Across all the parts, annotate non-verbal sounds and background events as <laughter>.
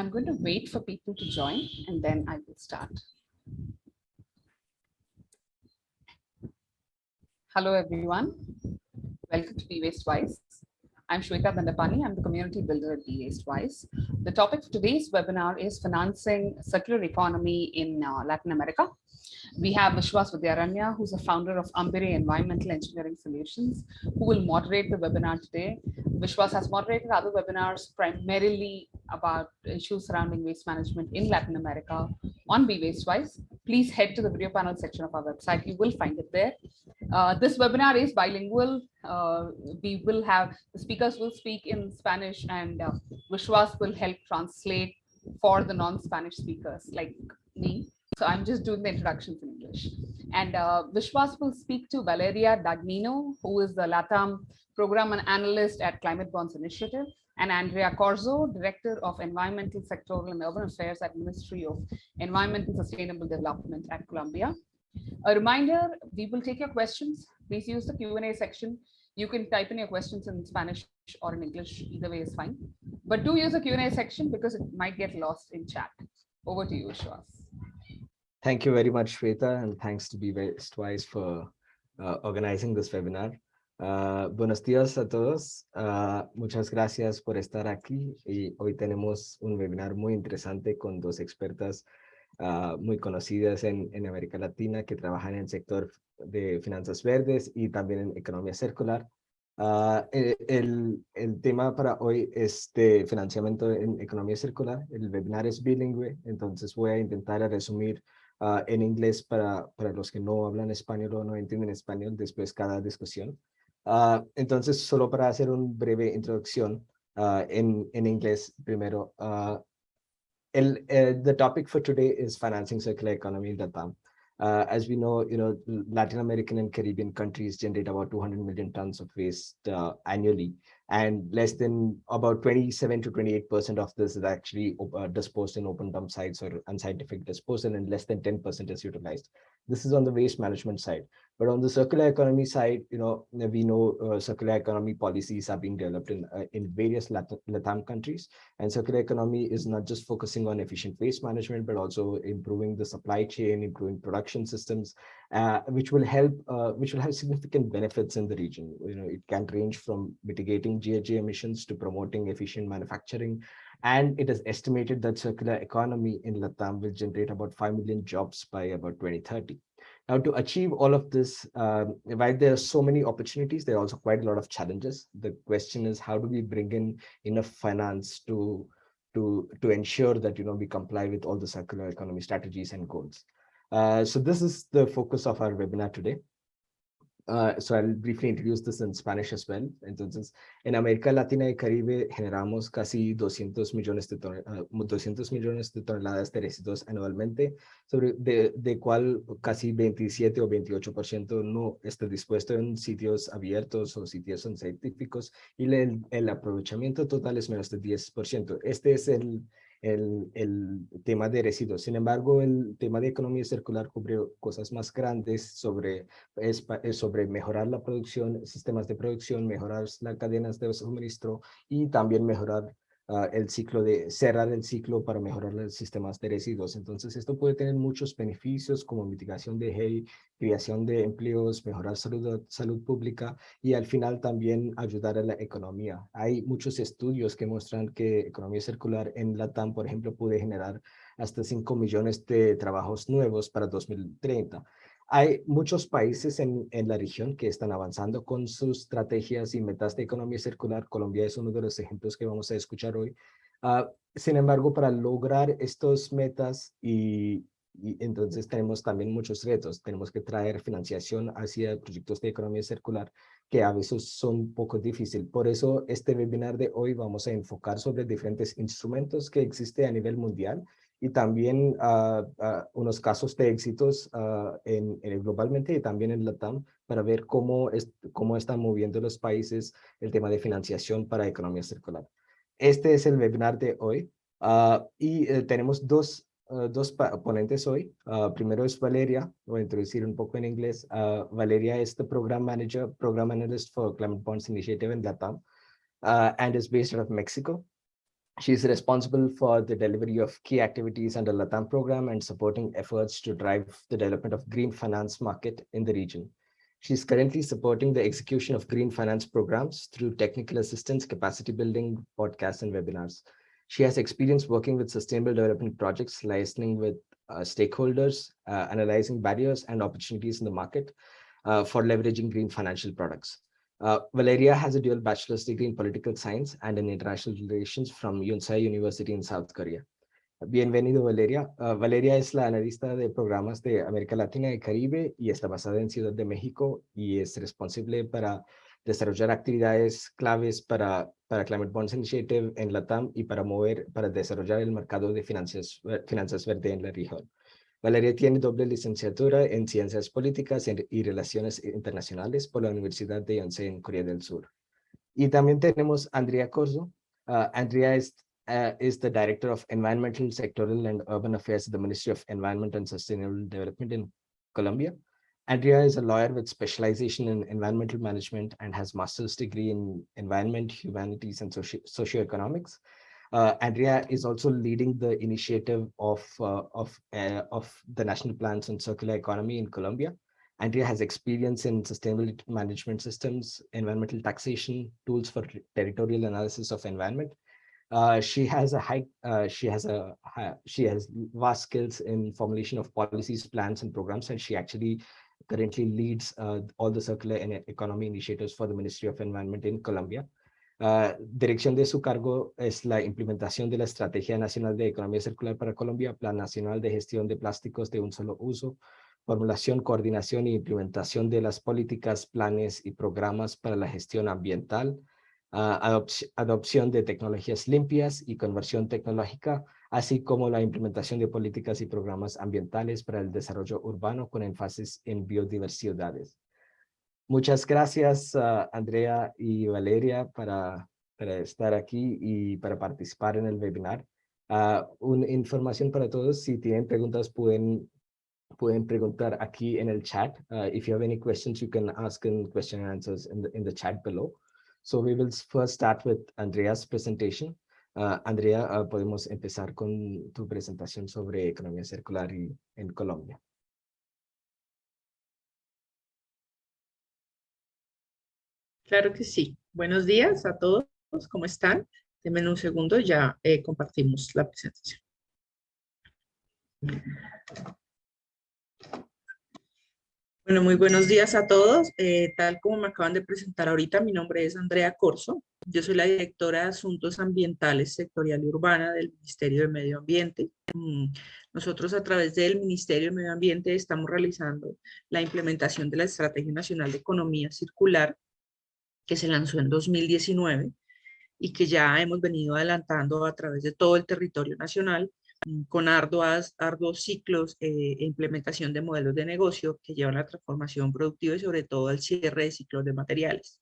I'm going to wait for people to join and then I will start. Hello, everyone. Welcome to Be Waste Wise. I'm Shweta Bandapani. I'm the community builder at Be Waste Wise. The topic for today's webinar is financing circular economy in uh, Latin America. We have Vishwas Vidyaranya, who's a founder of Ambire Environmental Engineering Solutions, who will moderate the webinar today. Vishwas has moderated other webinars primarily about issues surrounding waste management in Latin America on Be Waste Wise. Please head to the video panel section of our website. You will find it there. Uh, this webinar is bilingual. Uh, we will have the speakers will speak in Spanish and uh, Vishwas will help translate for the non-Spanish speakers like me. So I'm just doing the introductions in English. And uh, Vishwas will speak to Valeria Dagnino, who is the LATAM program and analyst at Climate Bonds Initiative, and Andrea Corzo, Director of Environmental Sectoral and Urban Affairs at Ministry of Environment and Sustainable Development at Columbia. A reminder, we will take your questions. Please use the Q&A section. You can type in your questions in Spanish or in English, either way is fine. But do use the Q&A section because it might get lost in chat. Over to you, Vishwas. Thank you very much, Shweta, and thanks to Be Waste Wise for uh, organizing this webinar. Uh, buenos días a todos. Uh, muchas gracias por estar aquí. Y hoy tenemos un webinar muy interesante con dos expertas uh, muy conocidas en, en, América Latina que trabajan en el sector de finanzas verdes y también en economía circular. El, el, tema para hoy es de financiamiento en economía circular. El webinar es bilingüe, entonces voy a intentar resumir uh, en inglés para, para los que no hablan español o no entienden español después cada discusión. Uh, entonces, solo para hacer una breve introducción uh, en, en inglés primero. el, el, the topic for today is financing circular economy in Latam. As we know, you know, Latin American and Caribbean countries generate about 200 million tons of waste uh, annually and less than about 27 to 28 percent of this is actually uh, disposed in open dump sites or unscientific disposal and less than 10 percent is utilized. This is on the waste management side. But on the circular economy side you know we know uh, circular economy policies are being developed in uh, in various Latin, latam countries. And circular economy is not just focusing on efficient waste management but also improving the supply chain improving production systems uh, which will help, uh, which will have significant benefits in the region. You know, it can range from mitigating GHG emissions to promoting efficient manufacturing. And it is estimated that circular economy in Latam will generate about 5 million jobs by about 2030. Now, to achieve all of this, um, while there are so many opportunities, there are also quite a lot of challenges. The question is, how do we bring in enough finance to, to, to ensure that you know we comply with all the circular economy strategies and goals? Uh, so this is the focus of our webinar today. Uh, so I'll briefly introduce this in Spanish as well. Entonces, en América Latina y Caribe generamos casi 200 millones de, uh, 200 millones de toneladas de residuos anualmente, sobre de, de cual casi 27 o 28% no está dispuesto en sitios abiertos o sitios científicos y el, el aprovechamiento total es menos de 10%. Este es el, el, el, tema de residuos. Sin embargo, el tema de economía circular cubrió cosas más grandes sobre, es, sobre mejorar la producción, sistemas de producción, mejorar las cadenas de suministro y también mejorar uh, el ciclo de cerrar el ciclo para mejorar los sistemas de residuos. Entonces, esto puede tener muchos beneficios como mitigación de GEI, creación de empleos, mejorar salud, salud pública y al final también ayudar a la economía. Hay muchos estudios que muestran que economía circular en Latam, por ejemplo, puede generar hasta 5 millones de trabajos nuevos para 2030. Hay muchos países en, en, la región que están avanzando con sus estrategias y metas de economía circular. Colombia es uno de los ejemplos que vamos a escuchar hoy. Uh, sin embargo, para lograr estos metas y, y, entonces tenemos también muchos retos. Tenemos que traer financiación hacia proyectos de economía circular que a veces son un poco difíciles. Por eso este webinar de hoy vamos a enfocar sobre diferentes instrumentos que existen a nivel mundial y también uh, uh, unos casos de éxitos uh, en, en, globalmente y también en LATAM para ver cómo, es, cómo están moviendo los países el tema de financiación para economía circular. Este es el webinar de hoy y eh, tenemos dos, dos ponentes hoy. primero es Valeria, voy a introducir un poco en inglés. Valeria es the Program Manager, Program Analyst for Climate Bonds Initiative in LATAM and is based out of Mexico. She is responsible for the delivery of key activities under LATAM program and supporting efforts to drive the development of green finance market in the region. She is currently supporting the execution of green finance programs through technical assistance, capacity building, podcasts, and webinars. She has experience working with sustainable development projects, listening with uh, stakeholders, uh, analyzing barriers and opportunities in the market uh, for leveraging green financial products. Uh, Valeria has a dual bachelor's degree in political science and in international relations from Yonsei University in South Korea. Bienvenido, Valeria. Uh, Valeria es la analista de programas de América Latina y Caribe y está basada en Ciudad de México y es responsable para desarrollar actividades claves para, para Climate Bonds Initiative en LATAM y para mover, para desarrollar el mercado de finanzas, finanzas verde en la región. Valeria tiene doble licenciatura en Ciencias Políticas y Relaciones Internacionales por la Universidad de Yonsei en Corea del Sur. Y también tenemos Andrea Corzo. Uh, Andrea is, uh, is the Director of Environmental, Sectoral and Urban Affairs at the Ministry of Environment and Sustainable Development in Colombia. Andrea is a lawyer with specialization in environmental management and has master's degree in environment, humanities, and socio socioeconomics. Uh, Andrea is also leading the initiative of, uh, of, uh, of the National Plans on Circular Economy in Colombia. Andrea has experience in sustainable management systems, environmental taxation, tools for territorial analysis of environment. Uh, she has a high, uh, she has a, she has vast skills in formulation of policies, plans, and programs, and she actually currently leads uh, all the circular economy initiatives for the Ministry of Environment in Colombia. Dirección de su cargo es la implementación de la Estrategia Nacional de Economía Circular para Colombia, Plan Nacional de Gestión de Plásticos de un solo uso, formulación, coordinación e implementación de las políticas, planes y programas para la gestión ambiental, adopción de tecnologías limpias y conversión tecnológica, así como la implementación de políticas y programas ambientales para el desarrollo urbano con énfasis en biodiversidades. Muchas gracias, uh, Andrea y Valeria, para, estar aquí y para participar en el webinar. Uh, una información para todos, si tienen preguntas pueden, pueden preguntar aquí en el chat. Uh, if you have any questions, you can ask in question and answers in the, in the chat below. So we will first start with Andrea's presentation. Andrea, podemos empezar con tu presentación sobre economía circular y, en Colombia. Claro que sí. Buenos días a todos. ¿Cómo están? Denme un segundo, ya eh, compartimos la presentación. Bueno, muy buenos días a todos. Eh, tal como me acaban de presentar ahorita, mi nombre es Andrea Corso. Yo soy la directora de Asuntos Ambientales Sectorial y Urbana del Ministerio de Medio Ambiente. Mm, nosotros a través del Ministerio de Medio Ambiente estamos realizando la implementación de la Estrategia Nacional de Economía Circular que se lanzó en 2019 y que ya hemos venido adelantando a través de todo el territorio nacional mm, con arduas, arduos ciclos e implementación de modelos de negocio que llevan a la transformación productiva y sobre todo al cierre de ciclos de materiales.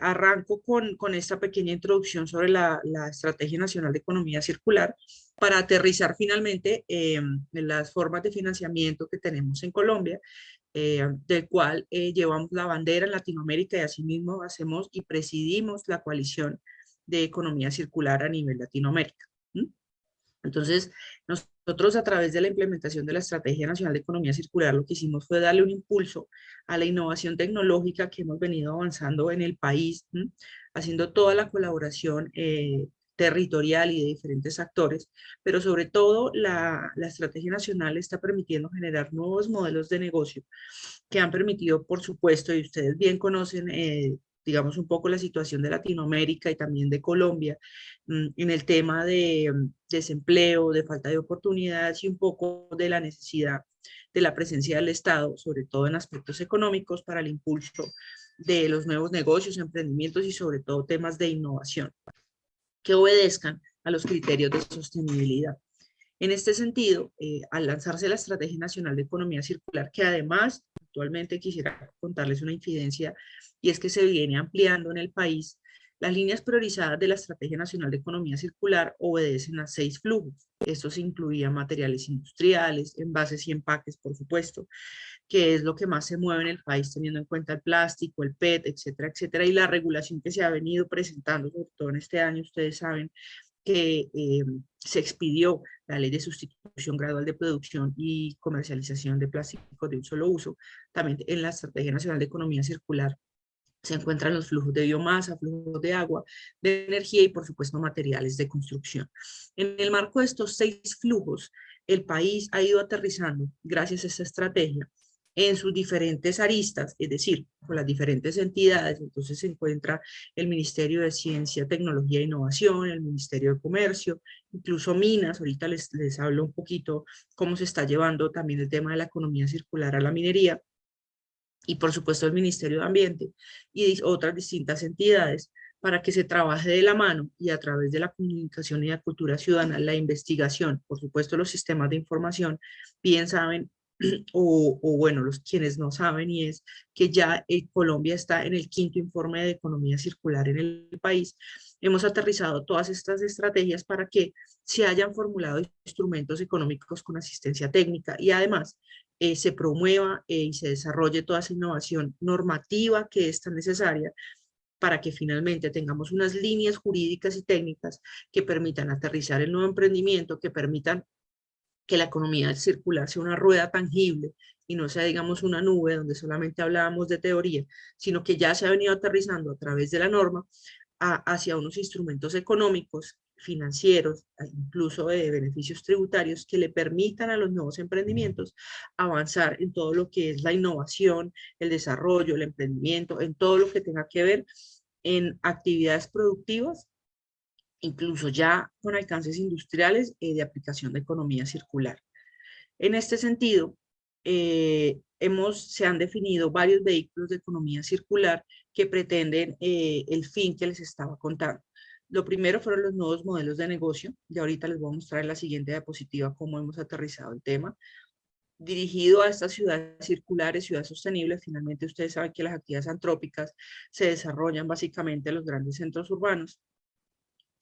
Arranco con, con esta pequeña introducción sobre la, la, Estrategia Nacional de Economía Circular para aterrizar finalmente eh, en las formas de financiamiento que tenemos en Colombia eh, del cual eh, llevamos la bandera en Latinoamérica y asimismo hacemos y presidimos la coalición de economía circular a nivel Latinoamérica. Entonces, nosotros a través de la implementación de la Estrategia Nacional de Economía Circular lo que hicimos fue darle un impulso a la innovación tecnológica que hemos venido avanzando en el país, haciendo toda la colaboración eh, territorial y de diferentes actores, pero sobre todo la, la, estrategia nacional está permitiendo generar nuevos modelos de negocio que han permitido, por supuesto, y ustedes bien conocen, eh, digamos, un poco la situación de Latinoamérica y también de Colombia mm, en el tema de mm, desempleo, de falta de oportunidades y un poco de la necesidad de la presencia del Estado, sobre todo en aspectos económicos, para el impulso de los nuevos negocios, emprendimientos y sobre todo temas de innovación que obedezcan a los criterios de sostenibilidad. En este sentido, eh, al lanzarse la Estrategia Nacional de Economía Circular, que además actualmente quisiera contarles una incidencia, y es que se viene ampliando en el país, las líneas priorizadas de la Estrategia Nacional de Economía Circular obedecen a seis flujos. Estos incluían materiales industriales, envases y empaques, por supuesto, que es lo que más se mueve en el país, teniendo en cuenta el plástico, el PET, etcétera, etcétera, y la regulación que se ha venido presentando, sobre todo en este año, ustedes saben, que eh, se expidió la ley de sustitución gradual de producción y comercialización de plásticos de un solo uso. También en la Estrategia Nacional de Economía Circular se encuentran los flujos de biomasa, flujos de agua, de energía y por supuesto materiales de construcción. En el marco de estos seis flujos, el país ha ido aterrizando, gracias a esta estrategia, en sus diferentes aristas, es decir, con las diferentes entidades, entonces se encuentra el Ministerio de Ciencia, Tecnología e Innovación, el Ministerio de Comercio, incluso Minas, ahorita les, les hablo un poquito cómo se está llevando también el tema de la economía circular a la minería, y por supuesto el Ministerio de Ambiente y otras distintas entidades para que se trabaje de la mano y a través de la comunicación y la cultura ciudadana, la investigación, por supuesto los sistemas de información, bien saben <clears throat> o, bueno, los quienes no saben, y es que ya eh, Colombia está en el quinto informe de economía circular en el país. Hemos aterrizado todas estas estrategias para que se hayan formulado instrumentos económicos con asistencia técnica y además eh, se promueva eh, y se desarrolle toda esa innovación normativa que es tan necesaria para que finalmente tengamos unas líneas jurídicas y técnicas que permitan aterrizar el nuevo emprendimiento, que permitan que la economía circular sea una rueda tangible y no sea, digamos, una nube donde solamente hablábamos de teoría, sino que ya se ha venido aterrizando a través de la norma hacia unos instrumentos económicos, financieros, incluso de beneficios tributarios que le permitan a los nuevos emprendimientos avanzar en todo lo que es la innovación, el desarrollo, el emprendimiento, en todo lo que tenga que ver en actividades productivas incluso ya con alcances industriales eh, de aplicación de economía circular. En este sentido, eh, hemos, se han definido varios vehículos de economía circular que pretenden eh, el fin que les estaba contando. Lo primero fueron los nuevos modelos de negocio, y ahorita les voy a mostrar en la siguiente diapositiva cómo hemos aterrizado el tema. Dirigido a estas ciudades circulares, ciudades sostenibles, finalmente ustedes saben que las actividades antrópicas se desarrollan básicamente en los grandes centros urbanos,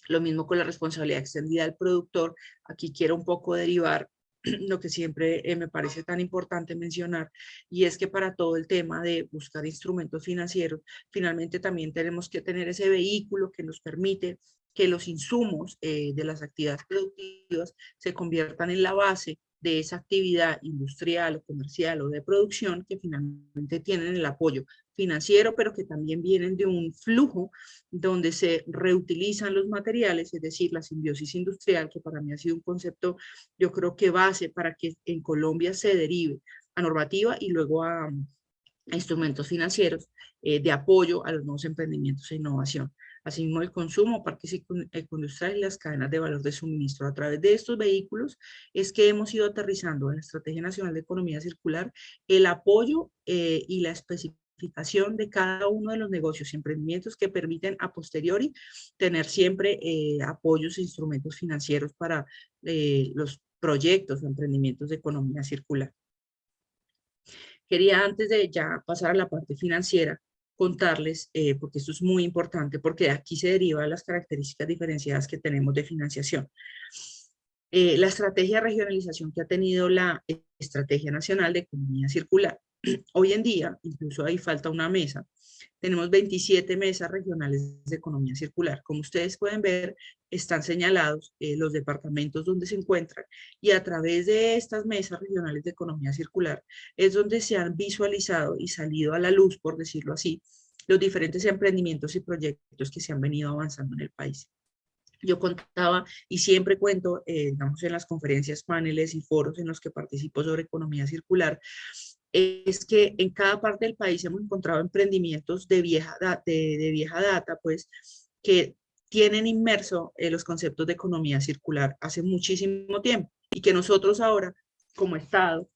lo mismo con la responsabilidad extendida del productor. Aquí quiero un poco derivar <clears throat> lo que siempre eh, me parece tan importante mencionar, y es que para todo el tema de buscar instrumentos financieros, finalmente también tenemos que tener ese vehículo que nos permite que los insumos eh, de las actividades productivas se conviertan en la base de esa actividad industrial o comercial o de producción que finalmente tienen el apoyo financiero, pero que también vienen de un flujo donde se reutilizan los materiales, es decir, la simbiosis industrial, que para mí ha sido un concepto, yo creo que base para que en Colombia se derive a normativa y luego a, instrumentos financieros eh, de apoyo a los nuevos emprendimientos e innovación asimismo el consumo, parques ecoindustriales y las cadenas de valor de suministro. A través de estos vehículos es que hemos ido aterrizando en la Estrategia Nacional de Economía Circular el apoyo eh, y la especificación de cada uno de los negocios y emprendimientos que permiten a posteriori tener siempre eh, apoyos e instrumentos financieros para eh, los proyectos o emprendimientos de economía circular. Quería antes de ya pasar a la parte financiera, contarles, eh, porque esto es muy importante, porque de aquí se derivan las características diferenciadas que tenemos de financiación. Eh, la estrategia de regionalización que ha tenido la Estrategia Nacional de Economía Circular. Hoy en día, incluso ahí falta una mesa, tenemos 27 mesas regionales de economía circular. Como ustedes pueden ver, están señalados eh, los departamentos donde se encuentran y a través de estas mesas regionales de economía circular es donde se han visualizado y salido a la luz, por decirlo así, los diferentes emprendimientos y proyectos que se han venido avanzando en el país. Yo contaba y siempre cuento, eh, en las conferencias, paneles y foros en los que participo sobre economía circular, es que en cada parte del país hemos encontrado emprendimientos de vieja, de, de vieja data, pues, que tienen inmerso en los conceptos de economía circular hace muchísimo tiempo y que nosotros ahora, como Estado,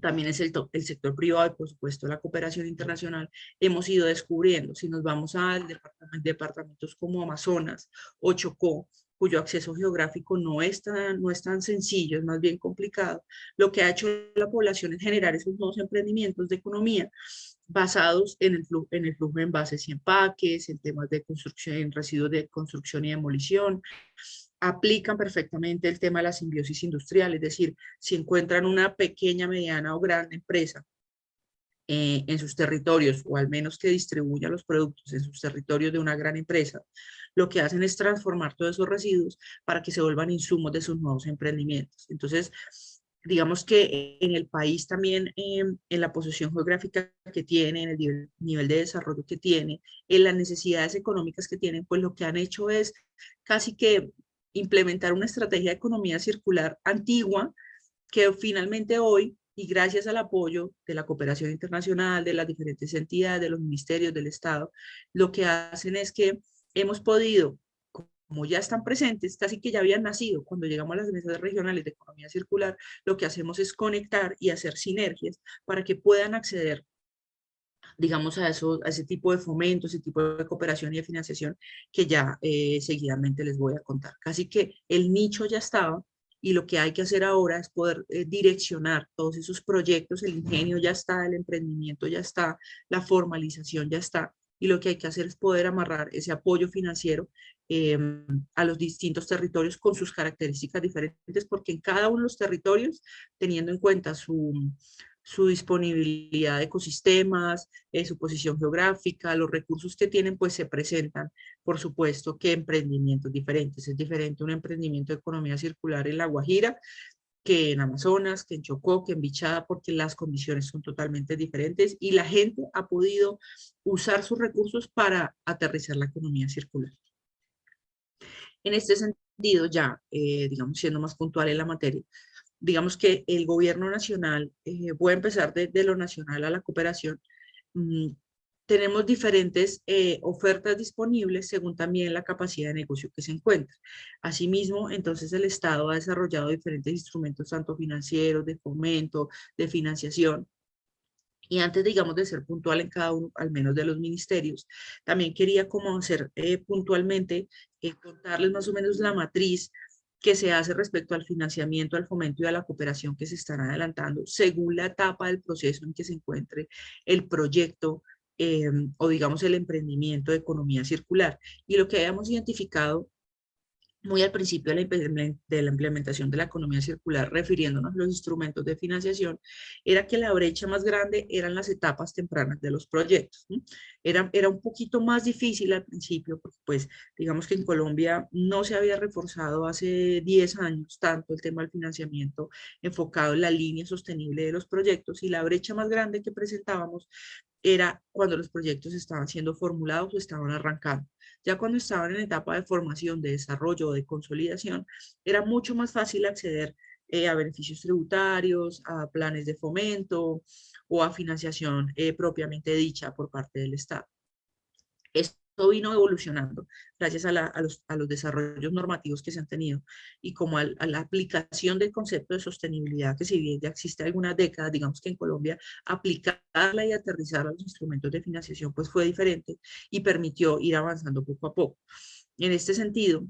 también es el, el sector privado y por supuesto la cooperación internacional, hemos ido descubriendo. Si nos vamos a departamentos como Amazonas o Chocó, cuyo acceso geográfico no es, tan, no es tan sencillo, es más bien complicado, lo que ha hecho la población es generar esos nuevos emprendimientos de economía basados en el, flujo, en el flujo de envases y empaques, en temas de construcción, en residuos de construcción y demolición, aplican perfectamente el tema de la simbiosis industrial, es decir, si encuentran una pequeña, mediana o grande empresa eh, en sus territorios, o al menos que distribuya los productos en sus territorios de una gran empresa, lo que hacen es transformar todos esos residuos para que se vuelvan insumos de sus nuevos emprendimientos. Entonces, digamos que en el país también, em, en la posición geográfica que tiene, en el nivel de desarrollo que tiene, en las necesidades económicas que tienen, pues lo que han hecho es casi que implementar una estrategia de economía circular antigua que finalmente hoy y gracias al apoyo de la cooperación internacional, de las diferentes entidades, de los ministerios del Estado, lo que hacen es que hemos podido, como ya están presentes, casi que ya habían nacido cuando llegamos a las mesas regionales de economía circular, lo que hacemos es conectar y hacer sinergias para que puedan acceder digamos, a, eso, a ese tipo de fomento, ese tipo de cooperación y de financiación que ya eh, seguidamente les voy a contar. Casi que el nicho ya estaba, y lo que hay que hacer ahora es poder eh, direccionar todos esos proyectos, el ingenio ya está, el emprendimiento ya está, la formalización ya está, y lo que hay que hacer es poder amarrar ese apoyo financiero em, a los distintos territorios con sus características diferentes, porque en cada uno de los territorios, teniendo en cuenta su, su disponibilidad de ecosistemas, eh, su posición geográfica, los recursos que tienen, pues se presentan, por supuesto, que emprendimientos diferentes. Es diferente un emprendimiento de economía circular en La Guajira que en Amazonas, que en Chocó, que en Bichada, porque las condiciones son totalmente diferentes y la gente ha podido usar sus recursos para aterrizar la economía circular. En este sentido, ya, eh, digamos, siendo más puntual en la materia, digamos que el gobierno nacional, eh, voy a empezar desde lo nacional a la cooperación, mm, tenemos diferentes eh, ofertas disponibles según también la capacidad de negocio que se encuentra. Asimismo, entonces el Estado ha desarrollado diferentes instrumentos, tanto financieros, de fomento, de financiación, y antes, digamos, de ser puntual en cada uno, al menos de los ministerios, también quería como hacer eh, puntualmente, contarles más o menos la matriz que se hace respecto al financiamiento, al fomento y a la cooperación que se están adelantando según la etapa del proceso en que se encuentre el proyecto em, o digamos el emprendimiento de economía circular. Y lo que hayamos identificado muy al principio de la implementación de la economía circular, refiriéndonos a los instrumentos de financiación, era que la brecha más grande eran las etapas tempranas de los proyectos. Era, era un poquito más difícil al principio, porque pues digamos que en Colombia no se había reforzado hace 10 años tanto el tema del financiamiento enfocado en la línea sostenible de los proyectos y la brecha más grande que presentábamos era cuando los proyectos estaban siendo formulados o estaban arrancando. Ya cuando estaban en etapa de formación, de desarrollo de consolidación, era mucho más fácil acceder eh, a beneficios tributarios, a planes de fomento o a financiación eh, propiamente dicha por parte del Estado vino evolucionando gracias a, los, desarrollos normativos que se han tenido y como a, la aplicación del concepto de sostenibilidad que si bien ya existe algunas décadas, digamos que en Colombia aplicarla y aterrizar los instrumentos de financiación pues fue diferente y permitió ir avanzando poco a poco. En este sentido,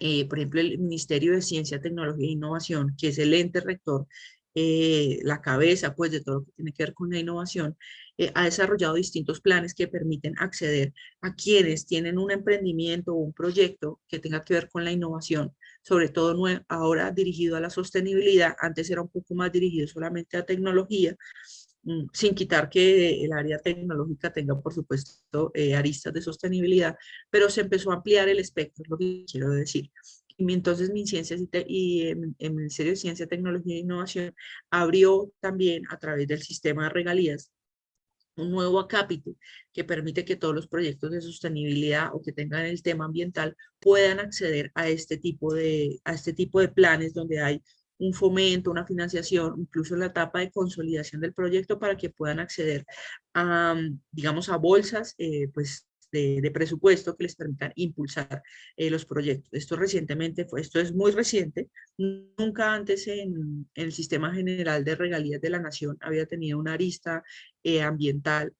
eh, por ejemplo, el Ministerio de Ciencia, Tecnología e Innovación, que es el ente rector eh, la cabeza pues de todo lo que tiene que ver con la innovación, eh, ha desarrollado distintos planes que permiten acceder a quienes tienen un emprendimiento o un proyecto que tenga que ver con la innovación, sobre todo ahora dirigido a la sostenibilidad, antes era un poco más dirigido solamente a tecnología, mm, sin quitar que el área tecnológica tenga, por supuesto, eh, aristas de sostenibilidad, pero se empezó a ampliar el espectro, es lo que quiero decir. Y entonces mi ciencias y, el Ministerio de Ciencia, Tecnología e Innovación abrió también a través del sistema de regalías un nuevo acápite que permite que todos los proyectos de sostenibilidad o que tengan el tema ambiental puedan acceder a este tipo de, a este tipo de planes donde hay un fomento, una financiación, incluso la etapa de consolidación del proyecto para que puedan acceder a, digamos, a bolsas, eh, pues de, presupuesto que les permitan impulsar eh, los proyectos. Esto recientemente fue, esto es muy reciente, nunca antes en, el sistema general de regalías de la nación había tenido una arista eh, ambiental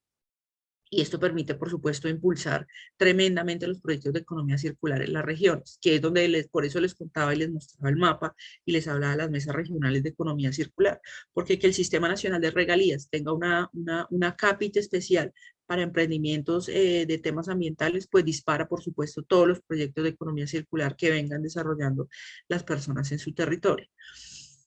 y esto permite, por supuesto, impulsar tremendamente los proyectos de economía circular en las regiones, que es donde les, por eso les contaba y les mostraba el mapa y les hablaba de las mesas regionales de economía circular, porque que el Sistema Nacional de Regalías tenga una, una, una cápita especial para emprendimientos eh, de temas ambientales, pues dispara, por supuesto, todos los proyectos de economía circular que vengan desarrollando las personas en su territorio.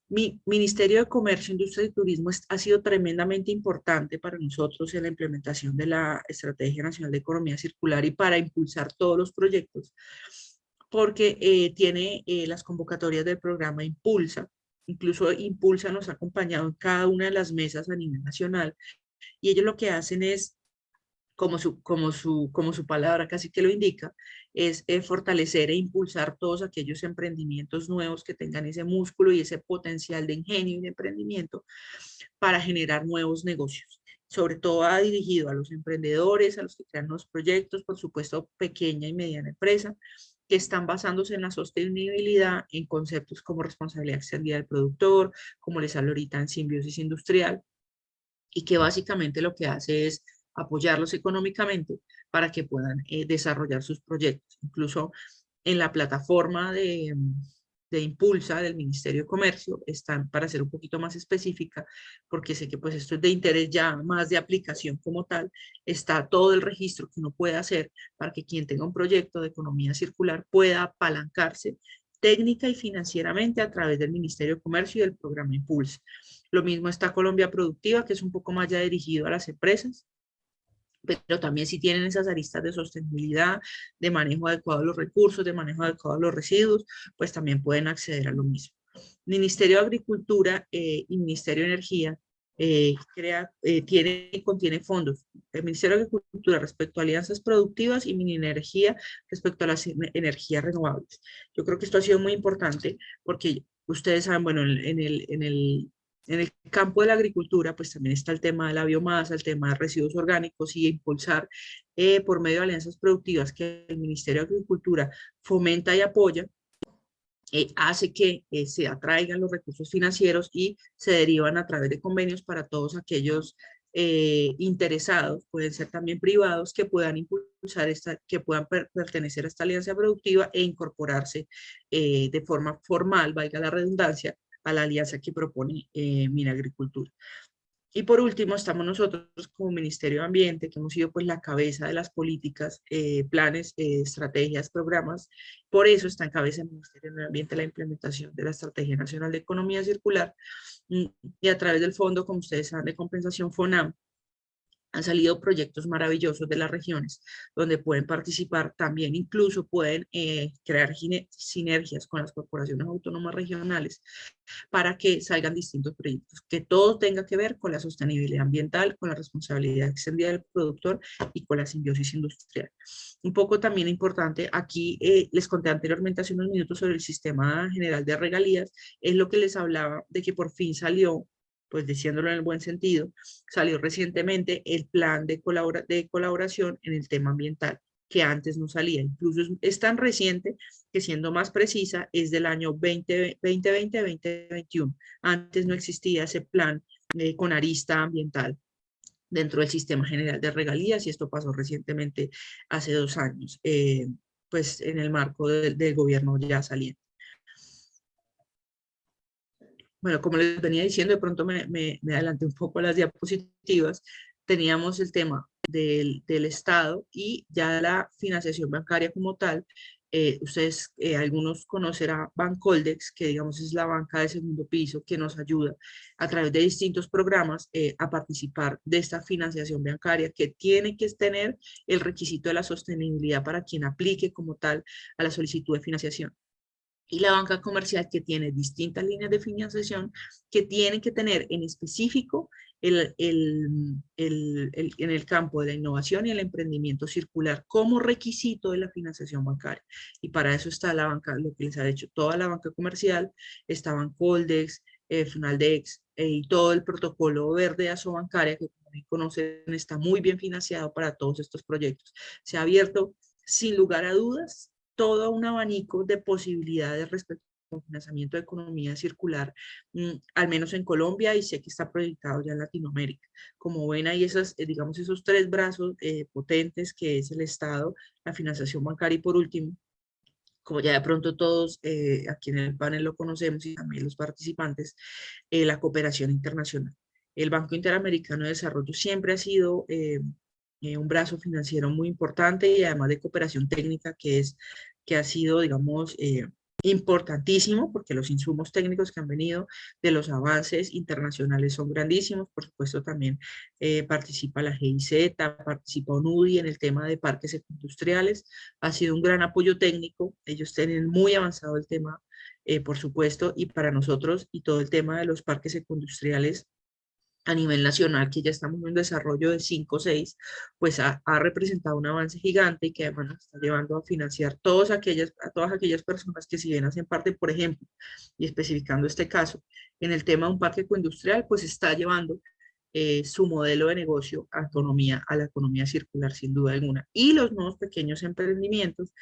Mi Ministerio de Comercio, Industria y Turismo ha sido tremendamente importante para nosotros en la implementación de la Estrategia Nacional de Economía Circular y para impulsar todos los proyectos, porque eh, tiene eh, las convocatorias del programa Impulsa, incluso Impulsa nos ha acompañado en cada una de las mesas a nivel nacional, y ellos lo que hacen es como su, como su, como su palabra casi que lo indica, es eh, fortalecer e impulsar todos aquellos emprendimientos nuevos que tengan ese músculo y ese potencial de ingenio y de emprendimiento para generar nuevos negocios. Sobre todo ha dirigido a los emprendedores, a los que crean nuevos proyectos, por supuesto pequeña y mediana empresa, que están basándose en la sostenibilidad en conceptos como responsabilidad extendida del productor, como les hablo ahorita en simbiosis industrial, y que básicamente lo que hace es apoyarlos económicamente para que puedan eh, desarrollar sus proyectos. Incluso en la plataforma de, de, Impulsa del Ministerio de Comercio están, para ser un poquito más específica, porque sé que pues esto es de interés ya más de aplicación como tal, está todo el registro que uno puede hacer para que quien tenga un proyecto de economía circular pueda apalancarse técnica y financieramente a través del Ministerio de Comercio y del programa Impulsa. Lo mismo está Colombia Productiva, que es un poco más ya dirigido a las empresas, pero también si tienen esas aristas de sostenibilidad, de manejo adecuado de los recursos, de manejo adecuado de los residuos, pues también pueden acceder a lo mismo. Ministerio de Agricultura eh, y Ministerio de Energía eh, crea, eh, tiene y contiene fondos. El Ministerio de Agricultura respecto a alianzas productivas y Minenergía respecto a las energías renovables. Yo creo que esto ha sido muy importante porque ustedes saben, bueno, en el, en el en el campo de la agricultura, pues también está el tema de la biomasa, el tema de residuos orgánicos y impulsar eh, por medio de alianzas productivas que el Ministerio de Agricultura fomenta y apoya, eh, hace que eh, se atraigan los recursos financieros y se derivan a través de convenios para todos aquellos interesados, pueden ser también privados, que puedan impulsar esta, que puedan pertenecer a esta alianza productiva e incorporarse de forma formal, valga la redundancia, a la alianza que propone eh, Agricultura. Y por último, estamos nosotros como Ministerio de Ambiente, que hemos sido pues la cabeza de las políticas, eh, planes, eh, estrategias, programas. Por eso está en cabeza del Ministerio de Ambiente la implementación de la Estrategia Nacional de Economía Circular mm, y a través del Fondo, como ustedes saben, de compensación FONAM, han salido proyectos maravillosos de las regiones donde pueden participar también, incluso pueden eh, crear sinergias con las corporaciones autónomas regionales para que salgan distintos proyectos, que todo tenga que ver con la sostenibilidad ambiental, con la responsabilidad extendida del productor y con la simbiosis industrial. Un poco también importante, aquí eh, les conté anteriormente hace unos minutos sobre el sistema general de regalías, es lo que les hablaba de que por fin salió pues diciéndolo en el buen sentido, salió recientemente el plan de, de colaboración en el tema ambiental, que antes no salía. Incluso es, tan reciente que siendo más precisa es del año 2020-2021. Antes no existía ese plan eh, con arista ambiental dentro del sistema general de regalías y esto pasó recientemente hace dos años, eh, pues en el marco del gobierno ya saliente bueno, como les venía diciendo, de pronto me, me, adelanté un poco a las diapositivas, teníamos el tema del, del Estado y ya la financiación bancaria como tal. Eh, ustedes, eh, algunos conocerán Bancoldex, que digamos es la banca de segundo piso que nos ayuda a través de distintos programas eh, a participar de esta financiación bancaria que tiene que tener el requisito de la sostenibilidad para quien aplique como tal a la solicitud de financiación y la banca comercial que tiene distintas líneas de financiación que tienen que tener en específico el, el, el, en el campo de la innovación y el emprendimiento circular como requisito de la financiación bancaria. Y para eso está la banca, lo que les ha hecho toda la banca comercial, estaban Coldex, eh, eh, y todo el protocolo verde de bancaria que como conocen está muy bien financiado para todos estos proyectos. Se ha abierto sin lugar a dudas todo un abanico de posibilidades respecto al financiamiento de economía circular, mm, al menos en Colombia y sé que está proyectado ya en Latinoamérica. Como ven ahí esas, eh, digamos esos tres brazos eh, potentes que es el Estado, la financiación bancaria y por último, como ya de pronto todos eh, aquí en el panel lo conocemos y también los participantes, la cooperación internacional. El Banco Interamericano de Desarrollo siempre ha sido eh, un brazo financiero muy importante y además de cooperación técnica que, es, que ha sido, digamos, eh, importantísimo porque los insumos técnicos que han venido de los avances internacionales son grandísimos. Por supuesto, también eh, participa la GIZ, participa UNUDI en el tema de parques industriales. Ha sido un gran apoyo técnico. Ellos tienen muy avanzado el tema, eh, por supuesto, y para nosotros y todo el tema de los parques industriales a nivel nacional, que ya estamos en un desarrollo de 5 o 6, pues ha, representado un avance gigante y que además nos está llevando a financiar todas aquellas, a todas aquellas personas que si bien hacen parte, por ejemplo, y especificando este caso, en el tema de un parque ecoindustrial, pues está llevando eh, su modelo de negocio a, a la economía circular sin duda alguna. Y los nuevos pequeños emprendimientos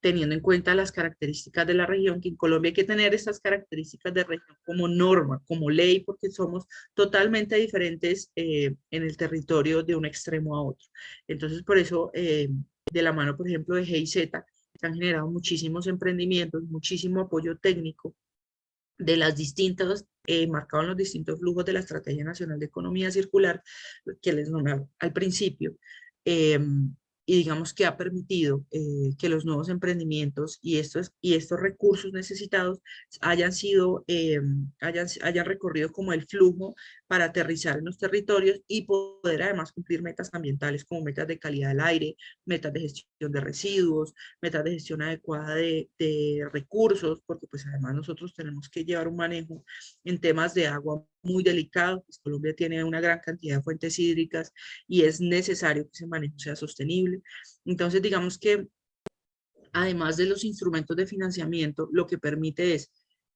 teniendo en cuenta las características de la región, que en Colombia hay que tener estas características de región como norma, como ley, porque somos totalmente diferentes eh, en el territorio de un extremo a otro. Entonces, por eso, eh, de la mano, por ejemplo, de GIZ, se han generado muchísimos emprendimientos, muchísimo apoyo técnico de las distintas, eh, marcado en los distintos flujos de la Estrategia Nacional de Economía Circular, que les nombraba al principio, eh, y digamos que ha permitido eh, que los nuevos emprendimientos y estos, y estos recursos necesitados hayan sido, eh, hayan, recorrido como el flujo para aterrizar en los territorios y poder además cumplir metas ambientales como metas de calidad del aire, metas de gestión de residuos, metas de gestión adecuada de, de recursos, porque pues además nosotros tenemos que llevar un manejo en temas de agua muy delicado, pues Colombia tiene una gran cantidad de fuentes hídricas y es necesario que ese manejo sea sostenible. Entonces, digamos que además de los instrumentos de financiamiento, lo que permite es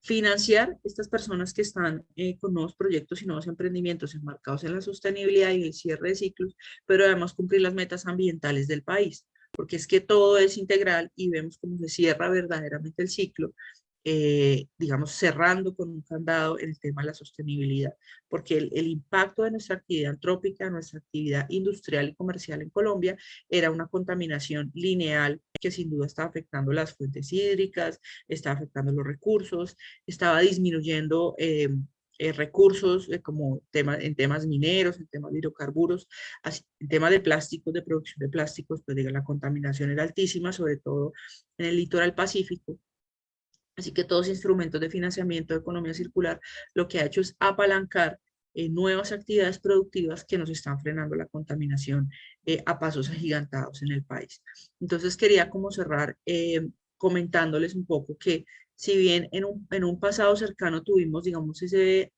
financiar estas personas que están eh, con nuevos proyectos y nuevos emprendimientos enmarcados en la sostenibilidad y el cierre de ciclos, pero además cumplir las metas ambientales del país, porque es que todo es integral y vemos cómo se cierra verdaderamente el ciclo eh, digamos, cerrando con un candado el tema de la sostenibilidad, porque el, impacto de nuestra actividad antrópica, nuestra actividad industrial y comercial en Colombia era una contaminación lineal que sin duda está afectando las fuentes hídricas, está afectando los recursos, estaba disminuyendo eh, eh, recursos como tema, en temas mineros, en temas de hidrocarburos, así, en tema de plásticos, de producción de plásticos, pues diga, la contaminación era altísima, sobre todo en el litoral pacífico, Así que todos instrumentos de financiamiento de economía circular lo que ha hecho es apalancar eh, nuevas actividades productivas que nos están frenando la contaminación eh, a pasos agigantados en el país. Entonces quería como cerrar eh, comentándoles un poco que si bien en un, en un pasado cercano tuvimos, digamos, ese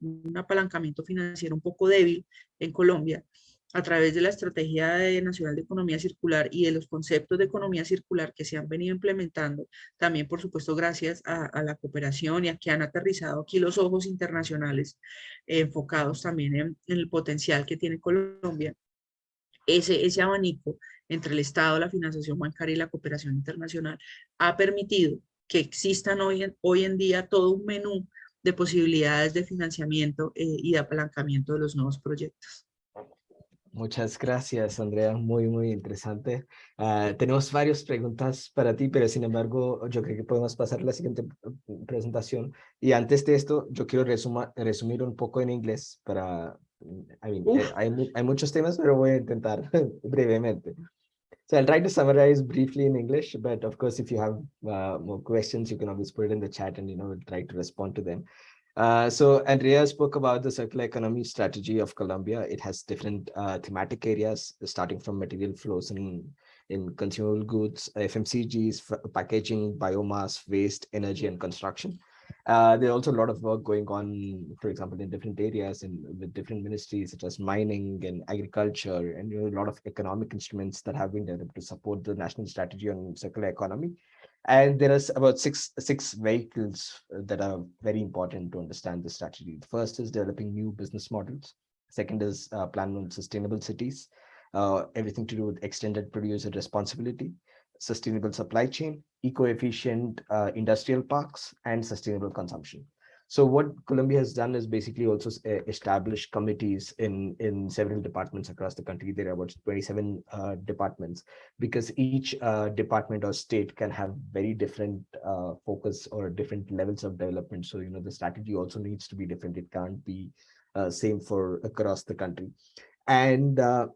un apalancamiento financiero un poco débil en Colombia, a través de la Estrategia Nacional de Economía Circular y de los conceptos de economía circular que se han venido implementando, también por supuesto gracias a, la cooperación y a que han aterrizado aquí los ojos internacionales enfocados también en, el potencial que tiene Colombia, ese, ese abanico entre el Estado, la financiación bancaria y la cooperación internacional ha permitido que existan hoy en, hoy en día todo un menú de posibilidades de financiamiento eh, y de apalancamiento de los nuevos proyectos. Muchas gracias, Andrea. Muy, muy interesante. Ah, tenemos varias preguntas para ti, pero sin embargo, yo creo que podemos pasar a la siguiente presentación. Y antes de esto, yo quiero resumir un poco en inglés para... I mean, eh, hay, hay, muchos temas, pero voy a intentar <laughs> brevemente. So I'll try to summarize briefly in English, but of course, if you have uh, more questions, you can always put it in the chat and, you know, we'll try to respond to them. Uh, so Andrea spoke about the circular economy strategy of Colombia. It has different uh, thematic areas, starting from material flows in, in consumable goods, FMCGs, packaging, biomass, waste, energy, and construction. Uh, there's also a lot of work going on, for example, in different areas and with different ministries such as mining and agriculture, and you know, a lot of economic instruments that have been developed to support the national strategy on circular economy. And there is about six, six vehicles uh, that are very important to understand the strategy. The first is developing new business models. Second is uh, plan on sustainable cities, uh, everything to do with extended producer responsibility, sustainable supply chain, eco-efficient uh, industrial parks, and sustainable consumption. So what Colombia has done is basically also uh, establish committees in, in several departments across the country. There are about 27 uh, departments because each uh, department or state can have very different uh, focus or different levels of development. So, you know, the strategy also needs to be different. It can't be uh, same for across the country. And uh,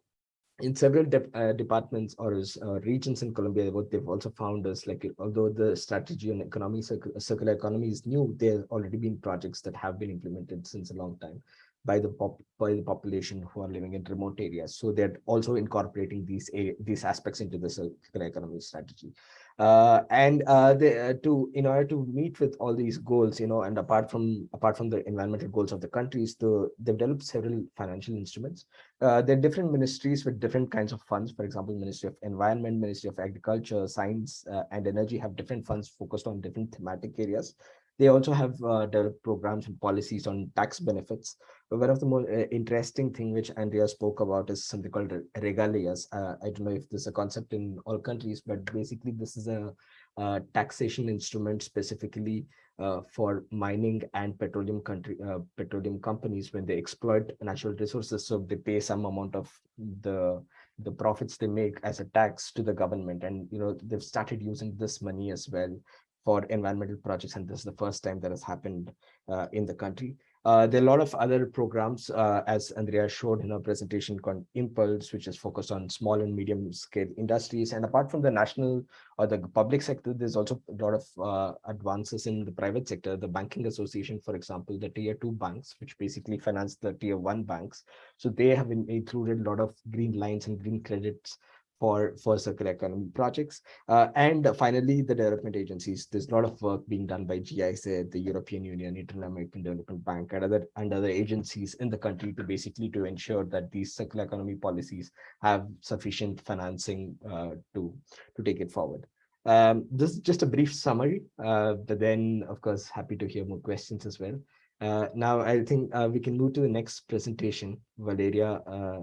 in several de uh, departments or uh, regions in Colombia, what they've also found is like, although the strategy on economy, circular economy is new, there's already been projects that have been implemented since a long time by the pop by the population who are living in remote areas. So they're also incorporating these these aspects into the circular economy strategy. Uh, and uh, they, uh, to in order to meet with all these goals, you know, and apart from apart from the environmental goals of the countries, the they've developed several financial instruments. Uh, there are different ministries with different kinds of funds. For example, Ministry of Environment, Ministry of Agriculture, Science uh, and Energy have different funds focused on different thematic areas. They also have uh, developed programs and policies on tax benefits. But one of the more uh, interesting thing which Andrea spoke about is something called regalias. Uh, I don't know if this is a concept in all countries, but basically this is a, a taxation instrument specifically uh, for mining and petroleum country uh, petroleum companies when they exploit natural resources. So they pay some amount of the the profits they make as a tax to the government and you know they've started using this money as well for environmental projects, and this is the first time that has happened uh, in the country. Uh, there are a lot of other programs, uh, as Andrea showed in her presentation, called Impulse, which is focused on small and medium scale industries. And apart from the national or the public sector, there's also a lot of uh, advances in the private sector. The Banking Association, for example, the tier two banks, which basically finance the tier one banks. So they have included a lot of green lines and green credits for, for circular economy projects. Uh, and finally, the development agencies. There's a lot of work being done by GIZ, the European Union, Inter-American Development Bank, and other, and other agencies in the country to basically to ensure that these circular economy policies have sufficient financing uh, to, to take it forward. Um, this is just a brief summary, uh, but then, of course, happy to hear more questions as well. Uh, now, I think uh, we can move to the next presentation. Valeria, uh,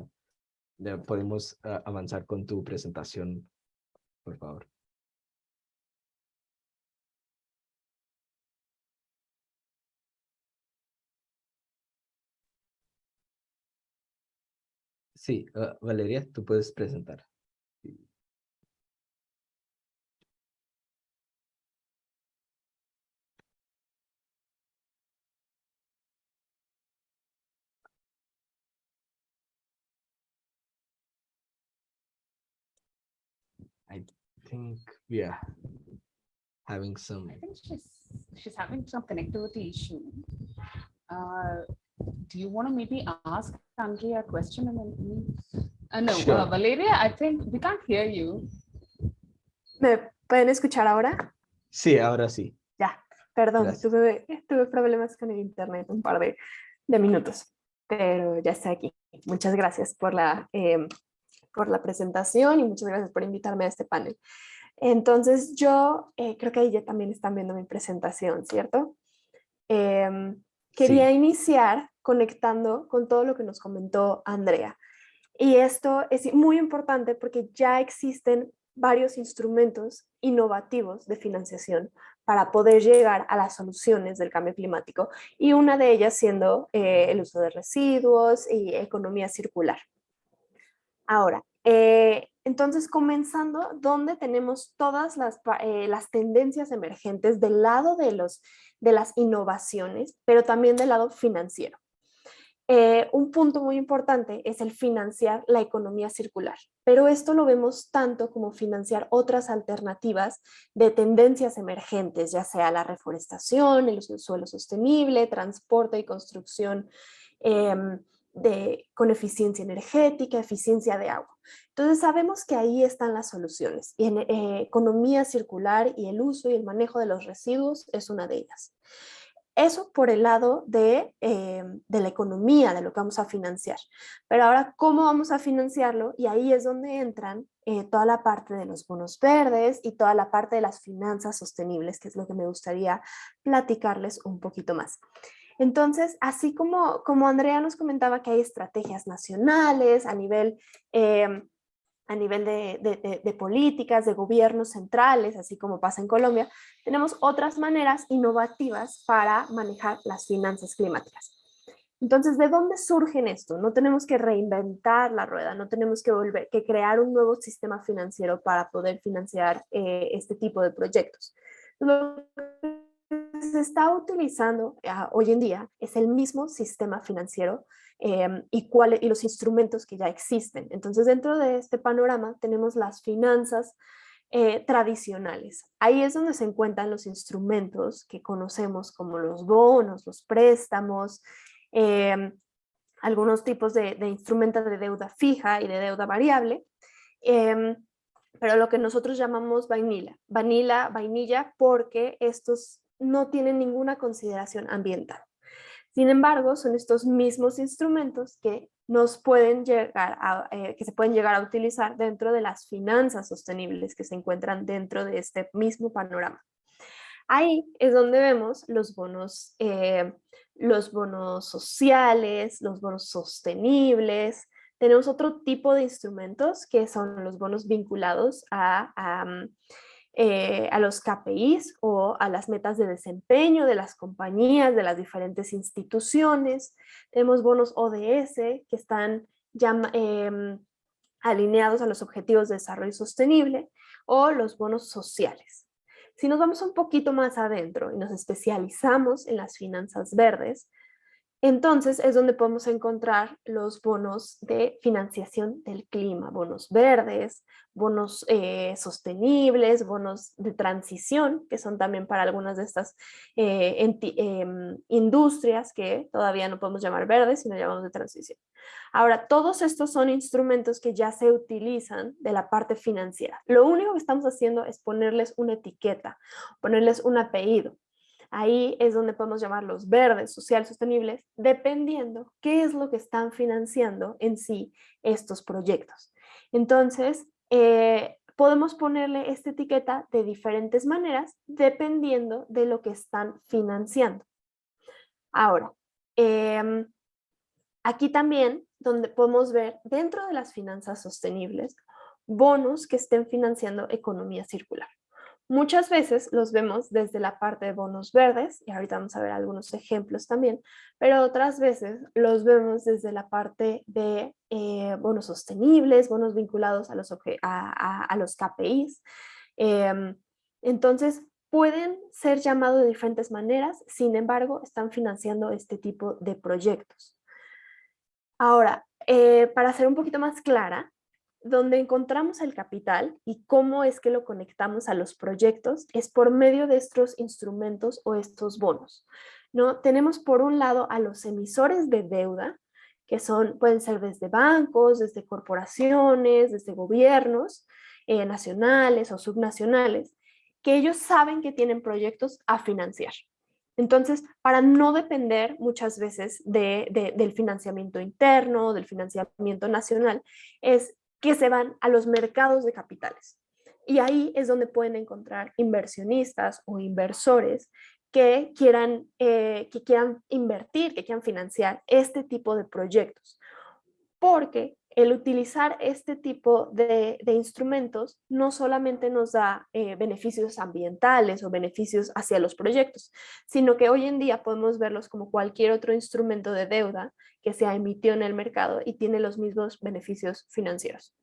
podemos uh, avanzar con tu presentación, por favor. Sí, uh, Valeria, tú puedes presentar. I think we are having some. I think she's she's having some connectivity issue. Uh, do you want to maybe ask Andrea a question and then uh, no, Sure. uh, Valeria, I think we can't hear you. ¿Me pueden escuchar ahora? Sí, ahora sí. Ya, perdón, Gracias. tuve, tuve problemas con el internet un par de, de minutos, pero ya estoy aquí. Muchas gracias por la, eh, por la presentación y muchas gracias por invitarme a este panel. Entonces yo eh, creo que ahí ya también están viendo mi presentación, ¿cierto? Em, quería Sí. iniciar conectando con todo lo que nos comentó Andrea. Y esto es muy importante porque ya existen varios instrumentos innovativos de financiación para poder llegar a las soluciones del cambio climático y una de ellas siendo eh, el uso de residuos y economía circular. Ahora, eh, entonces comenzando, donde tenemos todas las, eh, las tendencias emergentes del lado de, los, de las innovaciones, pero también del lado financiero. Eh, un punto muy importante es el financiar la economía circular, pero esto lo vemos tanto como financiar otras alternativas de tendencias emergentes, ya sea la reforestación, el suelo sostenible, transporte y construcción em, con eficiencia energética, eficiencia de agua. Entonces sabemos que ahí están las soluciones y en eh, economía circular y el uso y el manejo de los residuos es una de ellas. Eso por el lado de, eh, de la economía, de lo que vamos a financiar. Pero ahora, ¿cómo vamos a financiarlo? Y ahí es donde entran eh, toda la parte de los bonos verdes y toda la parte de las finanzas sostenibles, que es lo que me gustaría platicarles un poquito más. Entonces, así como, como Andrea nos comentaba que hay estrategias nacionales a nivel, eh, a nivel de, políticas, de gobiernos centrales, así como pasa en Colombia, tenemos otras maneras innovativas para manejar las finanzas climáticas. Entonces, ¿de dónde surgen esto? No tenemos que reinventar la rueda, no tenemos que, volver, que crear un nuevo sistema financiero para poder financiar eh, este tipo de proyectos. Se está utilizando ah, hoy en día es el mismo sistema financiero em, y, y los instrumentos que ya existen. Entonces, dentro de este panorama tenemos las finanzas eh, tradicionales. Ahí es donde se encuentran los instrumentos que conocemos como los bonos, los préstamos, em, algunos tipos de, instrumentos de deuda fija y de deuda variable, em, pero lo que nosotros llamamos vainilla, vanilla, vainilla porque estos no tienen ninguna consideración ambiental. Sin embargo, son estos mismos instrumentos que nos pueden llegar a, eh, que se pueden llegar a utilizar dentro de las finanzas sostenibles que se encuentran dentro de este mismo panorama. Ahí es donde vemos los bonos, eh, los bonos sociales, los bonos sostenibles. Tenemos otro tipo de instrumentos que son los bonos vinculados a, a, eh, a los KPIs o a las metas de desempeño de las compañías, de las diferentes instituciones. Tenemos bonos ODS que están ya em, alineados a los objetivos de desarrollo sostenible o los bonos sociales. Si nos vamos un poquito más adentro y nos especializamos en las finanzas verdes, entonces es donde podemos encontrar los bonos de financiación del clima, bonos verdes, bonos eh, sostenibles, bonos de transición, que son también para algunas de estas eh, em, industrias que todavía no podemos llamar verdes, sino llamamos de transición. Ahora, todos estos son instrumentos que ya se utilizan de la parte financiera. Lo único que estamos haciendo es ponerles una etiqueta, ponerles un apellido. Ahí es donde podemos llamarlos verdes, social, sostenibles, dependiendo qué es lo que están financiando en sí estos proyectos. Entonces, eh, podemos ponerle esta etiqueta de diferentes maneras dependiendo de lo que están financiando. Ahora, em, aquí también donde podemos ver dentro de las finanzas sostenibles bonos que estén financiando economía circular. Muchas veces los vemos desde la parte de bonos verdes, y ahorita vamos a ver algunos ejemplos también, pero otras veces los vemos desde la parte de eh, bonos sostenibles, bonos vinculados a los, a, los KPIs. Em, entonces, pueden ser llamados de diferentes maneras, sin embargo, están financiando este tipo de proyectos. Ahora, eh, para ser un poquito más clara, donde encontramos el capital y cómo es que lo conectamos a los proyectos es por medio de estos instrumentos o estos bonos. ¿no? Tenemos por un lado a los emisores de deuda, que son, pueden ser desde bancos, desde corporaciones, desde gobiernos eh, nacionales o subnacionales, que ellos saben que tienen proyectos a financiar. Entonces, para no depender muchas veces del financiamiento interno, del financiamiento nacional, es que se van a los mercados de capitales. Y ahí es donde pueden encontrar inversionistas o inversores que quieran, eh, que quieran invertir, que quieran financiar este tipo de proyectos. Porque el utilizar este tipo de, instrumentos no solamente nos da eh, beneficios ambientales o beneficios hacia los proyectos, sino que hoy en día podemos verlos como cualquier otro instrumento de deuda que se ha emitido en el mercado y tiene los mismos beneficios financieros.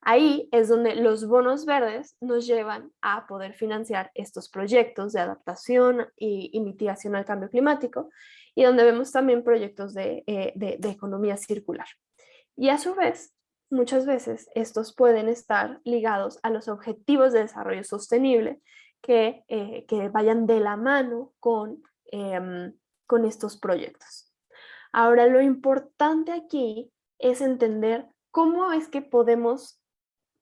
Ahí es donde los bonos verdes nos llevan a poder financiar estos proyectos de adaptación y, mitigación al cambio climático y donde vemos también proyectos de eh, economía circular. Y a su vez, muchas veces estos pueden estar ligados a los objetivos de desarrollo sostenible que, eh, que vayan de la mano con, em, con estos proyectos. Ahora, lo importante aquí es entender cómo es que podemos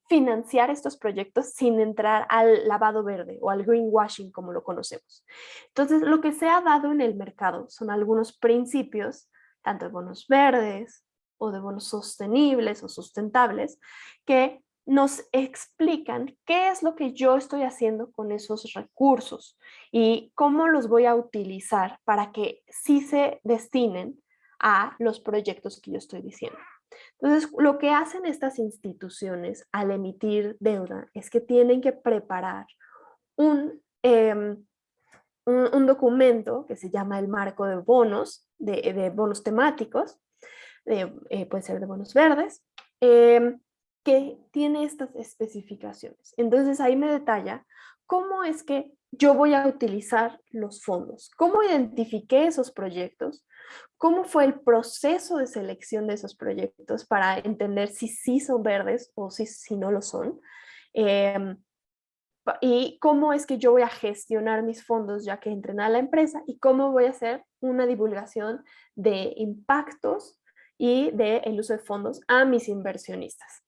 financiar estos proyectos sin entrar al lavado verde o al greenwashing como lo conocemos. Entonces, lo que se ha dado en el mercado son algunos principios, tanto de bonos verdes, o de bonos sostenibles o sustentables que nos explican qué es lo que yo estoy haciendo con esos recursos y cómo los voy a utilizar para que sí se destinen a los proyectos que yo estoy diciendo. Entonces, lo que hacen estas instituciones al emitir deuda es que tienen que preparar un, em, un, documento que se llama el marco de bonos, de bonos temáticos, eh, puede ser de bonos verdes, em, que tiene estas especificaciones. Entonces ahí me detalla ¿cómo es que yo voy a utilizar los fondos? ¿Cómo identifiqué esos proyectos? ¿Cómo fue el proceso de selección de esos proyectos para entender si sí son verdes o si, si no lo son? Em, y cómo es que yo voy a gestionar mis fondos ya que entren a la empresa y cómo voy a hacer una divulgación de impactos y del uso de fondos a mis inversionistas.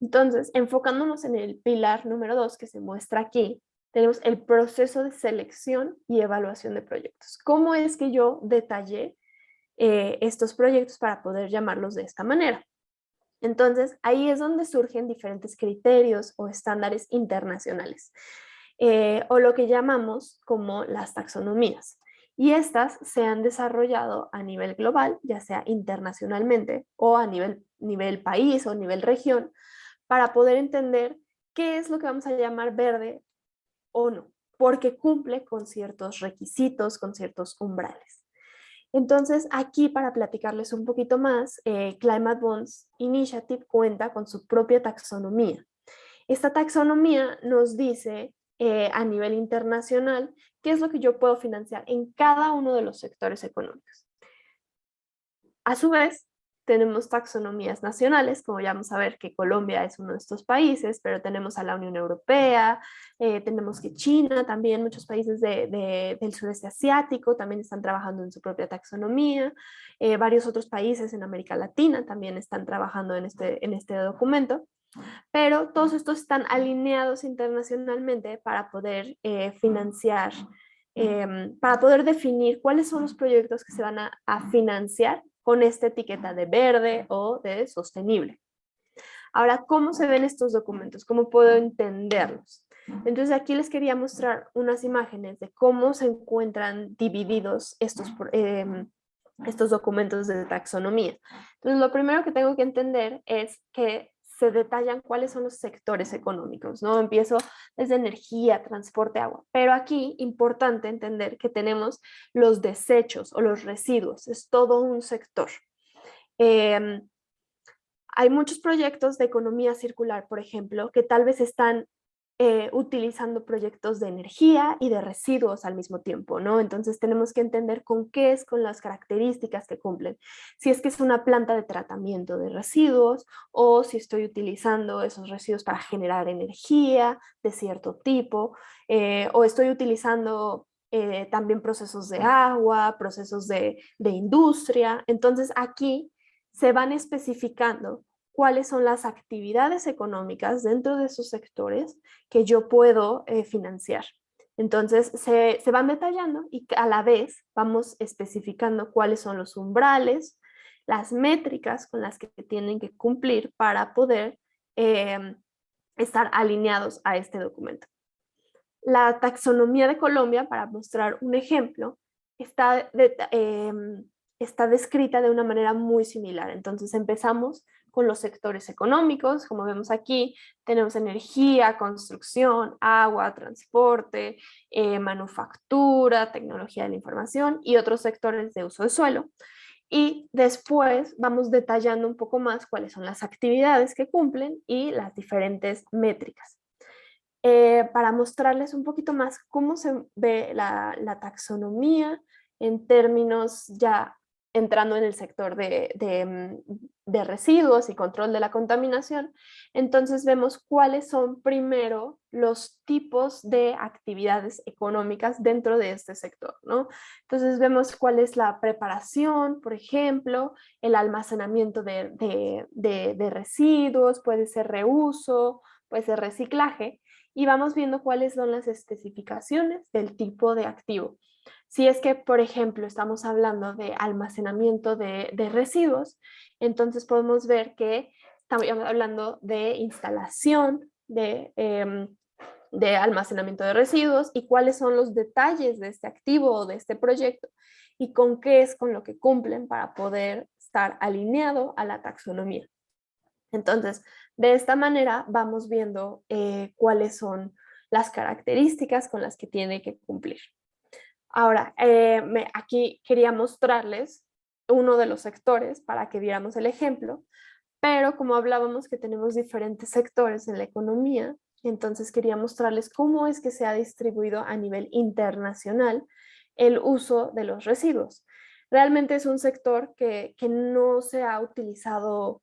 Entonces, enfocándonos en el pilar número dos que se muestra aquí, tenemos el proceso de selección y evaluación de proyectos. ¿Cómo es que yo detallé eh, estos proyectos para poder llamarlos de esta manera? Entonces, ahí es donde surgen diferentes criterios o estándares internacionales, eh, o lo que llamamos como las taxonomías. Y estas se han desarrollado a nivel global, ya sea internacionalmente o a nivel, nivel país o nivel región, para poder entender qué es lo que vamos a llamar verde o no, porque cumple con ciertos requisitos, con ciertos umbrales. Entonces, aquí para platicarles un poquito más, eh, Climate Bonds Initiative cuenta con su propia taxonomía. Esta taxonomía nos dice eh, a nivel internacional qué es lo que yo puedo financiar en cada uno de los sectores económicos. A su vez, tenemos taxonomías nacionales, como ya vamos a ver que Colombia es uno de estos países, pero tenemos a la Unión Europea, eh, tenemos que China, también muchos países del sureste asiático también están trabajando en su propia taxonomía, eh, varios otros países en América Latina también están trabajando en este, en este documento, pero todos estos están alineados internacionalmente para poder eh, financiar, em, para poder definir cuáles son los proyectos que se van a financiar con esta etiqueta de verde o de sostenible. Ahora, ¿cómo se ven estos documentos? ¿Cómo puedo entenderlos? Entonces aquí les quería mostrar unas imágenes de cómo se encuentran divididos estos, em, estos documentos de taxonomía. Entonces lo primero que tengo que entender es que se detallan cuáles son los sectores económicos, ¿no? Empiezo desde energía, transporte, agua, pero aquí importante entender que tenemos los desechos o los residuos, es todo un sector. Em, hay muchos proyectos de economía circular, por ejemplo, que tal vez están eh, utilizando proyectos de energía y de residuos al mismo tiempo, ¿no? Entonces tenemos que entender con qué es, con las características que cumplen. Si es que es una planta de tratamiento de residuos o si estoy utilizando esos residuos para generar energía de cierto tipo eh, o estoy utilizando eh, también procesos de agua, procesos de, de industria. Entonces aquí se van especificando cuáles son las actividades económicas dentro de esos sectores que yo puedo eh, financiar. Entonces se, van detallando y a la vez vamos especificando cuáles son los umbrales, las métricas con las que tienen que cumplir para poder em, estar alineados a este documento. La taxonomía de Colombia, para mostrar un ejemplo, está, em, está descrita de una manera muy similar. Entonces empezamos con los sectores económicos, como vemos aquí, tenemos energía, construcción, agua, transporte, eh, manufactura, tecnología de la información y otros sectores de uso de suelo. Y después vamos detallando un poco más cuáles son las actividades que cumplen y las diferentes métricas. Eh, para mostrarles un poquito más cómo se ve la taxonomía en términos ya entrando en el sector mm, de, residuos y control de la contaminación, entonces vemos cuáles son primero los tipos de actividades económicas dentro de este sector, ¿no? Entonces vemos cuál es la preparación, por ejemplo, el almacenamiento de, de residuos, puede ser reuso, puede ser reciclaje, y vamos viendo cuáles son las especificaciones del tipo de activo. Si es que, por ejemplo, estamos hablando de almacenamiento de, residuos, entonces podemos ver que estamos hablando de instalación em, de, almacenamiento de residuos y cuáles son los detalles de este activo o de este proyecto y con qué es con lo que cumplen para poder estar alineado a la taxonomía. Entonces, de esta manera vamos viendo eh, cuáles son las características con las que tiene que cumplir. Ahora, eh, aquí quería mostrarles uno de los sectores para que viéramos el ejemplo, pero como hablábamos que tenemos diferentes sectores en la economía, Entonces quería mostrarles cómo es que se ha distribuido a nivel internacional el uso de los residuos. Realmente es un sector que, que no se ha utilizado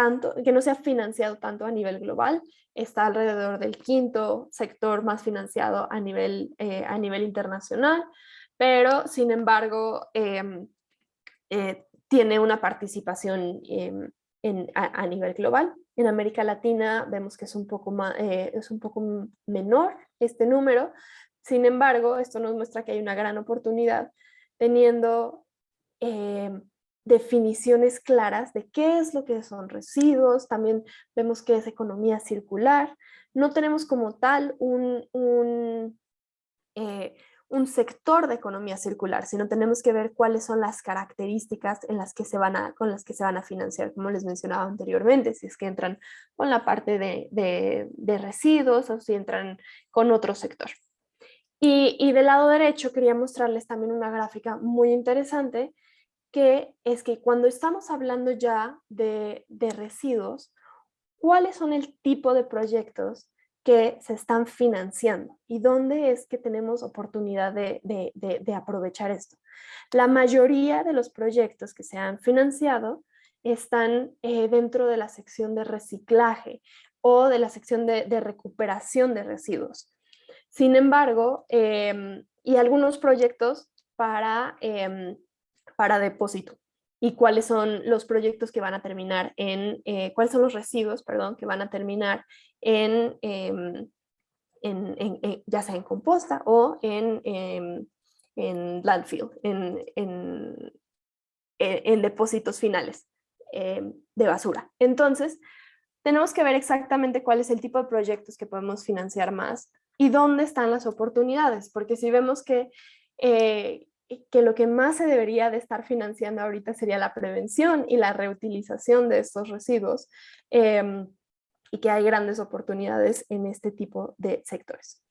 tanto, que no se ha financiado tanto a nivel global, está alrededor del quinto sector más financiado a nivel, eh, a nivel internacional, pero sin embargo em, eh, tiene una participación em, en, a, nivel global. En América Latina vemos que es un, poco más, eh, es un poco menor este número, sin embargo, esto nos muestra que hay una gran oportunidad teniendo em, definiciones claras de qué es lo que son residuos, también vemos que es economía circular. No tenemos como tal un, un, eh, un, sector de economía circular, sino tenemos que ver cuáles son las características en las que se van a, con las que se van a financiar, como les mencionaba anteriormente, si es que entran con la parte de, de, de residuos o si entran con otro sector. Y, y del lado derecho quería mostrarles también una gráfica muy interesante que es que cuando estamos hablando ya de, residuos, ¿cuáles son el tipo de proyectos que se están financiando y dónde es que tenemos oportunidad de, aprovechar esto. La mayoría de los proyectos que se han financiado están eh, dentro de la sección de reciclaje o de la sección de, recuperación de residuos. Sin embargo, em, y algunos proyectos para em, para depósito y cuáles son los proyectos que van a terminar en, eh, cuáles son los residuos, perdón, que van a terminar en, em, en, ya sea en composta o en, em, en landfill, en, en, en depósitos finales em, de basura. Entonces, tenemos que ver exactamente cuál es el tipo de proyectos que podemos financiar más y dónde están las oportunidades, porque si vemos que eh, que lo que más se debería de estar financiando ahorita sería la prevención y la reutilización de estos residuos em, y que hay grandes oportunidades en este tipo de sectores.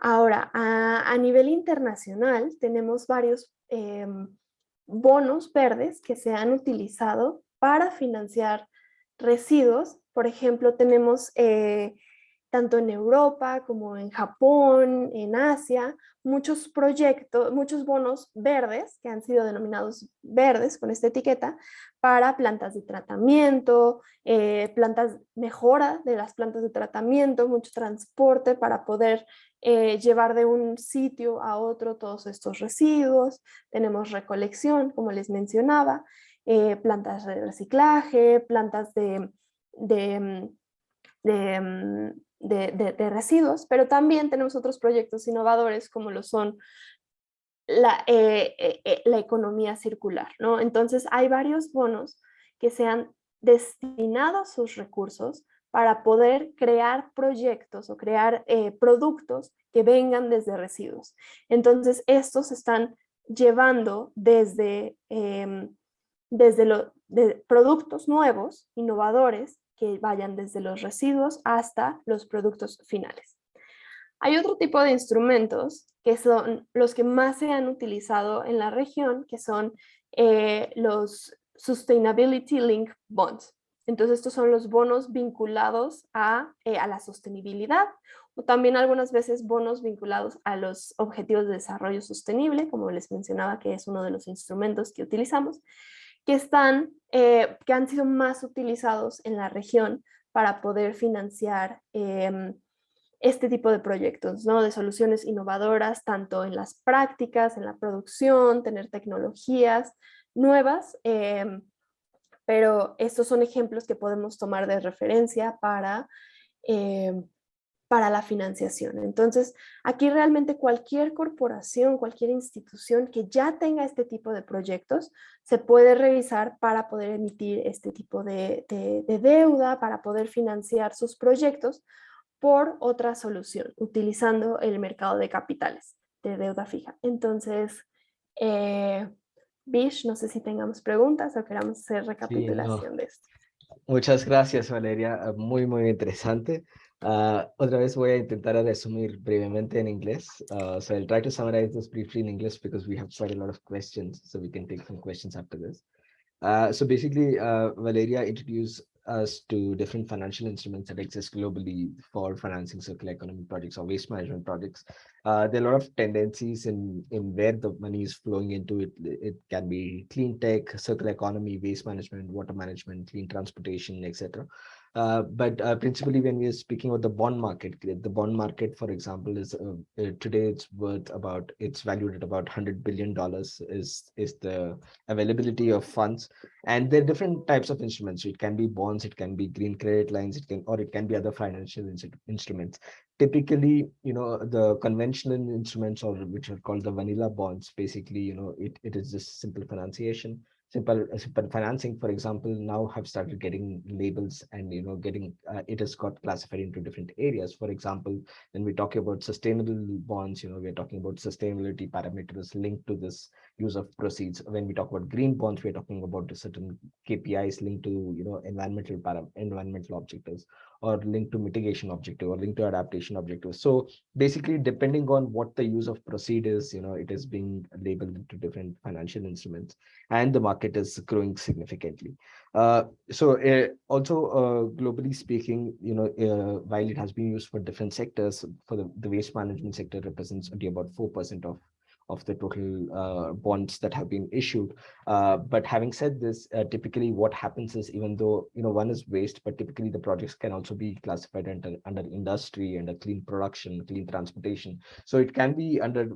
Ahora, a, nivel internacional tenemos varios em, bonos verdes que se han utilizado para financiar residuos. Por ejemplo, tenemos eh, tanto en Europa como en Japón, en Asia, muchos proyectos, muchos bonos verdes que han sido denominados verdes con esta etiqueta para plantas de tratamiento, eh, plantas mejora de las plantas de tratamiento, mucho transporte para poder eh, llevar de un sitio a otro todos estos residuos. Tenemos recolección, como les mencionaba, eh, plantas de reciclaje, plantas de, de, de de, residuos, pero también tenemos otros proyectos innovadores como lo son la, eh, eh, eh, economía circular. ¿no? Entonces hay varios bonos que se han destinado sus recursos para poder crear proyectos o crear productos que vengan desde residuos. Entonces estos están llevando desde, em, desde de productos nuevos, innovadores, que vayan desde los residuos hasta los productos finales. Hay otro tipo de instrumentos que son los que más se han utilizado en la región, que son eh, los Sustainability Link Bonds. Entonces estos son los bonos vinculados a, eh, a la sostenibilidad o también algunas veces bonos vinculados a los objetivos de desarrollo sostenible, como les mencionaba que es uno de los instrumentos que utilizamos que, están, eh, que han sido más utilizados en la región para poder financiar em, este tipo de proyectos, ¿no? de soluciones innovadoras, tanto en las prácticas, en la producción, tener tecnologías nuevas, em, pero estos son ejemplos que podemos tomar de referencia para em, para la financiación. Entonces, aquí realmente cualquier corporación, cualquier institución que ya tenga este tipo de proyectos, se puede revisar para poder emitir este tipo de, deuda, para poder financiar sus proyectos por otra solución, utilizando el mercado de capitales de deuda fija. Entonces, eh, Bish, no sé si tengamos preguntas o queramos hacer recapitulación de esto. Muchas gracias, Valeria. Muy, muy interesante. Uh, otra vez voy a intentar resumir brevemente en inglés. Uh, so I'll try to summarize this briefly in English because we have quite a lot of questions, so we can take some questions after this. Uh, so basically, uh, Valeria introduced us to different financial instruments that exist globally for financing circular economy projects or waste management projects, uh, there are a lot of tendencies in, in where the money is flowing into it. It can be clean tech, circular economy, waste management, water management, clean transportation, etc. Uh, but uh, principally when we are speaking about the bond market, the bond market, for example, is uh, uh today it's worth about, it's valued at about $100 billion is, is the availability of funds. And there are different types of instruments. It can be bonds, it can be green credit lines, it can, or it can be other financial instruments. Typically, you know, the conventional instruments or which are called the vanilla bonds, basically, you know, it, it is just simple financiation simple simple financing for example now have started getting labels and you know getting uh, it has got classified into different areas. For example when we talk about sustainable bonds you know we're talking about sustainability parameters linked to this use of proceeds. When we talk about green bonds we're talking about certain kpis linked to you know environmental para environmental objectives or linked to mitigation objective or linked to adaptation objective. So basically, depending on what the use of proceed is, you know, it is being labeled into different financial instruments and the market is growing significantly. Uh, so uh, also uh, globally speaking, you know, uh, while it has been used for different sectors, for the, the waste management sector represents only about 4% of of the total uh, bonds that have been issued. Uh, but having said this, uh, typically what happens is even though, you know, one is waste, but typically the projects can also be classified under, under industry, under clean production, clean transportation. So it can be under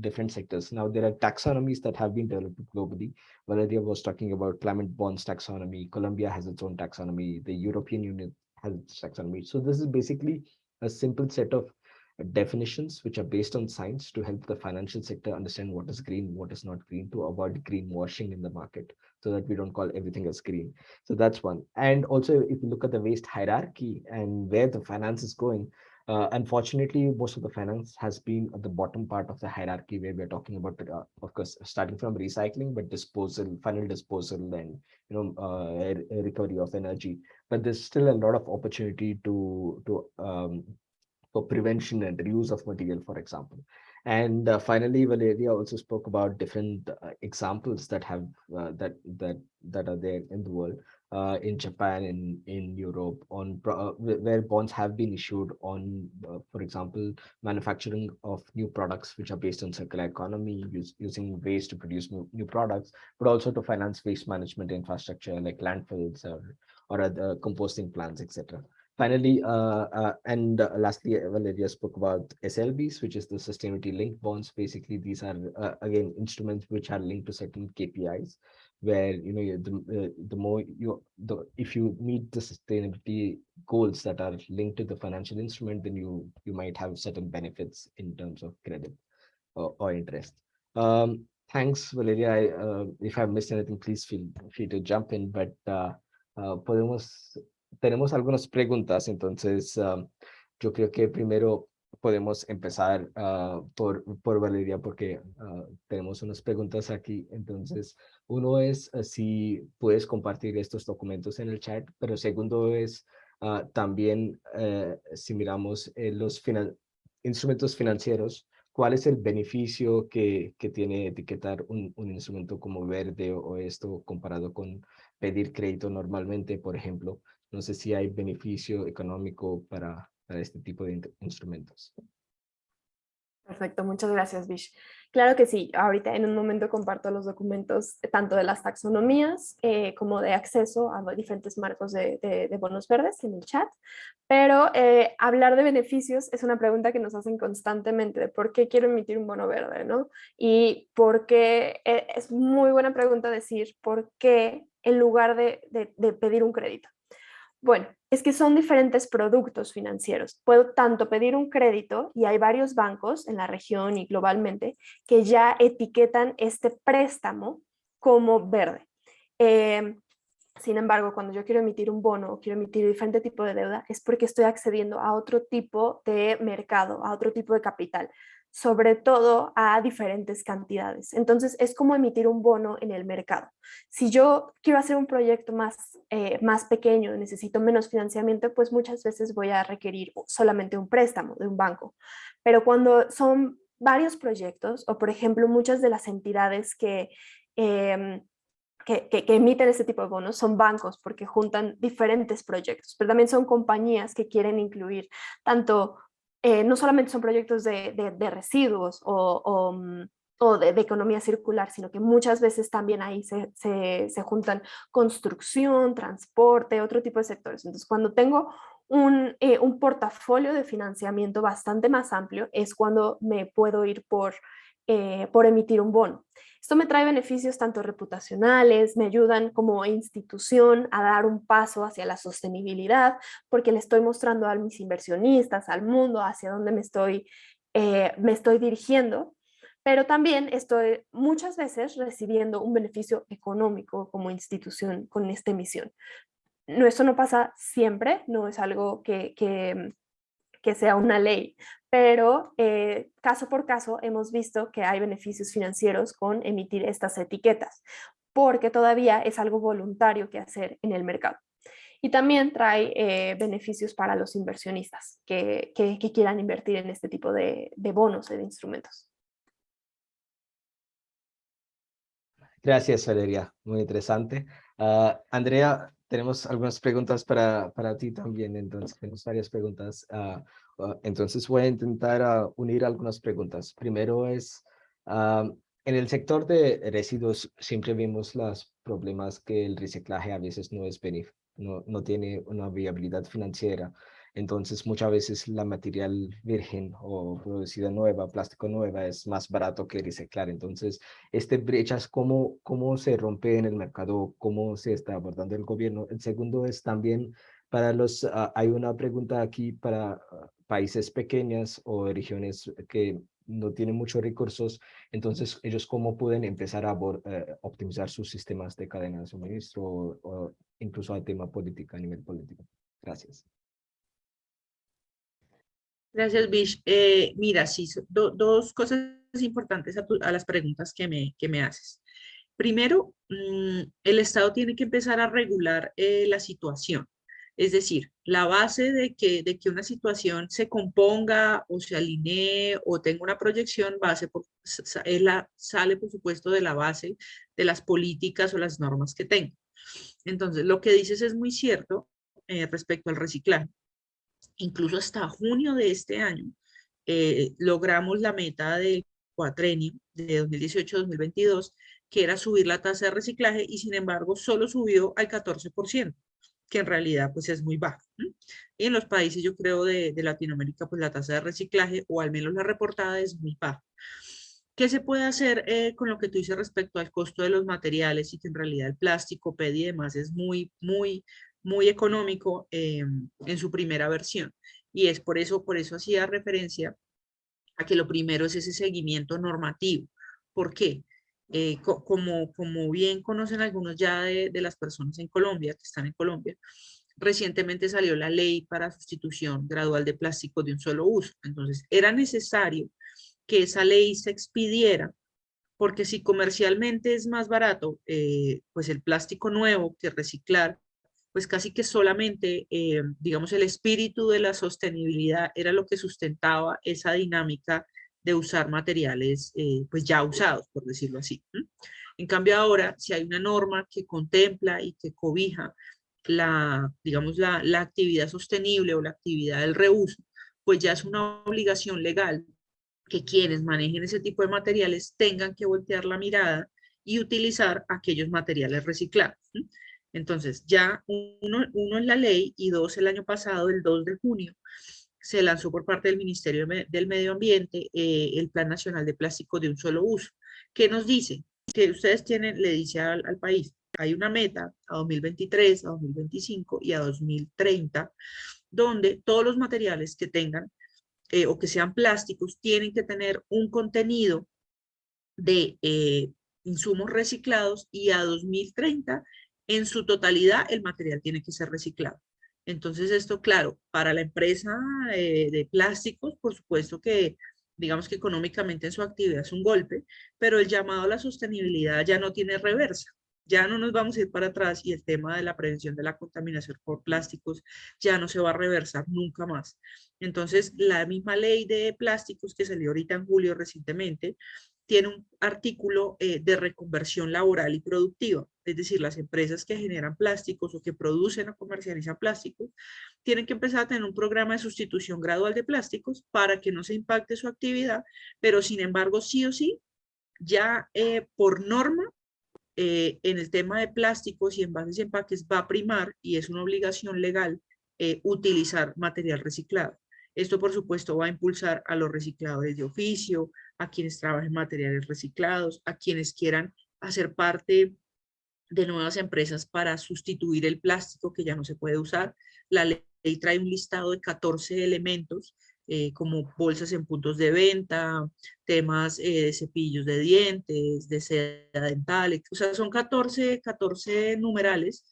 different sectors. Now there are taxonomies that have been developed globally. Valeria was talking about climate bonds taxonomy. Colombia has its own taxonomy. The European Union has its taxonomy. So this is basically a simple set of definitions which are based on science to help the financial sector understand what is green, what is not green, to avoid greenwashing in the market so that we don't call everything as green. So that's one. And also, if you look at the waste hierarchy and where the finance is going, uh, unfortunately, most of the finance has been at the bottom part of the hierarchy where we're talking about, uh, of course, starting from recycling, but disposal, final disposal and, you know, uh, recovery of energy. But there's still a lot of opportunity to, to um, for prevention and reuse of material, for example. And uh, finally, Valeria also spoke about different uh, examples that have uh, that that that are there in the world, uh, in Japan, in in Europe, on uh, where bonds have been issued on, uh, for example, manufacturing of new products which are based on circular economy, use, using waste to produce new, new products, but also to finance waste management infrastructure like landfills or or other composting plants, etc. Finally, uh, uh, and uh, lastly, Valeria spoke about SLBs, which is the sustainability linked bonds. Basically, these are uh, again instruments which are linked to certain KPIs, where you know the uh, the more you the if you meet the sustainability goals that are linked to the financial instrument, then you you might have certain benefits in terms of credit or, or interest. Um, thanks, Valeria. I, uh, if I've missed anything, please feel free to jump in. But podemos tenemos algunas preguntas, entonces um, yo creo que primero podemos empezar uh, por, por Valeria porque uh, tenemos unas preguntas aquí. Entonces, uno es si puedes compartir estos documentos en el chat, pero segundo es también eh, si miramos eh, los instrumentos financieros, ¿cuál es el beneficio que, que tiene etiquetar un, un, instrumento como verde o esto comparado con pedir crédito normalmente, por ejemplo? No sé si hay beneficio económico para, este tipo de instrumentos. Perfecto, muchas gracias, Bish. Claro que sí, ahorita en un momento comparto los documentos eh, tanto de las taxonomías eh, como de acceso a diferentes marcos de, bonos verdes en el chat, pero eh, hablar de beneficios es una pregunta que nos hacen constantemente de por qué quiero emitir un bono verde, ¿no? Y por qué es muy buena pregunta decir por qué en lugar de pedir un crédito. Bueno, es que son diferentes productos financieros. Puedo tanto pedir un crédito y hay varios bancos en la región y globalmente que ya etiquetan este préstamo como verde. Em, sin embargo, cuando yo quiero emitir un bono o quiero emitir diferente tipo de deuda es porque estoy accediendo a otro tipo de mercado, a otro tipo de capital sobre todo a diferentes cantidades. Entonces es como emitir un bono en el mercado. Si yo quiero hacer un proyecto más, eh, más pequeño, necesito menos financiamiento, pues muchas veces voy a requerir solamente un préstamo de un banco. Pero cuando son varios proyectos o por ejemplo muchas de las entidades que... Em, que, que, emiten este tipo de bonos son bancos porque juntan diferentes proyectos, pero también son compañías que quieren incluir tanto, eh, no solamente son proyectos de, de, residuos o, o, mm, o de, economía circular, sino que muchas veces también ahí se, se, juntan construcción, transporte, otro tipo de sectores. Entonces, cuando tengo un, eh, un portafolio de financiamiento bastante más amplio, es cuando me puedo ir por, eh, por emitir un bono. Esto me trae beneficios tanto reputacionales, me ayudan como institución a dar un paso hacia la sostenibilidad, porque le estoy mostrando a mis inversionistas, al mundo, hacia dónde me estoy, eh, me estoy dirigiendo, pero también estoy muchas veces recibiendo un beneficio económico como institución con esta emisión. No, eso no pasa siempre, no es algo que, que, que sea una ley, pero eh, caso por caso hemos visto que hay beneficios financieros con emitir estas etiquetas, porque todavía es algo voluntario que hacer en el mercado. Y también trae eh, beneficios para los inversionistas que, que, quieran invertir en este tipo de, de bonos y de instrumentos. Gracias, Valeria. Muy interesante. Uh, Andrea, tenemos algunas preguntas para, para ti también, entonces tenemos varias preguntas. Uh, Ah, entonces voy a intentar ah, unir algunas preguntas. Primero es, ah, en el sector de residuos siempre vimos los problemas que el reciclaje a veces no es no, no tiene una viabilidad financiera. Entonces muchas veces la material virgen o producida nueva, plástico nueva, es más barato que reciclar. Entonces, este brechas, ¿cómo, ¿cómo se rompe en el mercado? ¿Cómo se está abordando el gobierno? El segundo es también para los, hay una pregunta aquí para países pequeños o regiones que no tienen muchos recursos, entonces ellos cómo pueden empezar a eh, optimizar sus sistemas de cadena de suministro o, incluso al tema política a nivel político. Gracias. Gracias, Bish. Eh, mira, sí, dos cosas importantes a, las preguntas que me, que me haces. Primero, mm, el Estado tiene que empezar a regular eh, la situación. Es decir, la base de que, de que una situación se componga o se alinee o tenga una proyección base por, la, sale, por supuesto, de la base de las políticas o las normas que tenga. Entonces, lo que dices es muy cierto eh, respecto al reciclaje. Incluso hasta junio de este año eh, logramos la meta del cuatrenio de 2018-2022, que era subir la tasa de reciclaje y sin embargo solo subió al 14% que en realidad pues es muy bajo. Y en los países, yo creo, de, Latinoamérica, pues la tasa de reciclaje, o al menos la reportada, es muy baja. ¿Qué se puede hacer eh, con lo que tú dices respecto al costo de los materiales y que en realidad el plástico, PED y demás es muy, muy, muy económico eh, en su primera versión? Y es por eso, por eso hacía referencia a que lo primero es ese seguimiento normativo. ¿Por qué? Eh, como, bien conocen algunos ya de, de, las personas en Colombia, que están en Colombia, recientemente salió la ley para sustitución gradual de plástico de un solo uso. Entonces, era necesario que esa ley se expidiera, porque si comercialmente es más barato, eh, pues el plástico nuevo que reciclar, pues casi que solamente, eh, digamos, el espíritu de la sostenibilidad era lo que sustentaba esa dinámica de usar materiales eh, pues ya usados, por decirlo así. En cambio ahora, si hay una norma que contempla y que cobija la, digamos, la, la actividad sostenible o la actividad del reuso, pues ya es una obligación legal que quienes manejen ese tipo de materiales tengan que voltear la mirada y utilizar aquellos materiales reciclados. Entonces, ya uno, uno en la ley y dos el año pasado, el 2 de junio, se lanzó por parte del Ministerio del Medio Ambiente eh, el Plan Nacional de Plástico de un solo uso. ¿Qué nos dice? Que ustedes tienen, le dice al, país, hay una meta a 2023, a 2025 y a 2030, donde todos los materiales que tengan eh, o que sean plásticos tienen que tener un contenido de eh, insumos reciclados y a 2030 en su totalidad el material tiene que ser reciclado. Entonces esto, claro, para la empresa de, plásticos, por supuesto que digamos que económicamente en su actividad es un golpe, pero el llamado a la sostenibilidad ya no tiene reversa. Ya no nos vamos a ir para atrás y el tema de la prevención de la contaminación por plásticos ya no se va a reversar nunca más. Entonces, la misma ley de plásticos que salió ahorita en julio recientemente, tiene un artículo eh, de reconversión laboral y productiva. Es decir, las empresas que generan plásticos o que producen o comercializan plásticos tienen que empezar a tener un programa de sustitución gradual de plásticos para que no se impacte su actividad, pero sin embargo, sí o sí, ya eh, por norma, eh, en el tema de plásticos y envases y empaques va a primar y es una obligación legal utilizar material reciclado. Esto, por supuesto, va a impulsar a los recicladores de oficio, a quienes trabajen materiales reciclados, a quienes quieran hacer parte de nuevas empresas para sustituir el plástico que ya no se puede usar. La ley trae un listado de 14 elementos eh, como bolsas en puntos de venta, temas eh, de cepillos de dientes, de seda dental, o sea, son 14, 14 numerales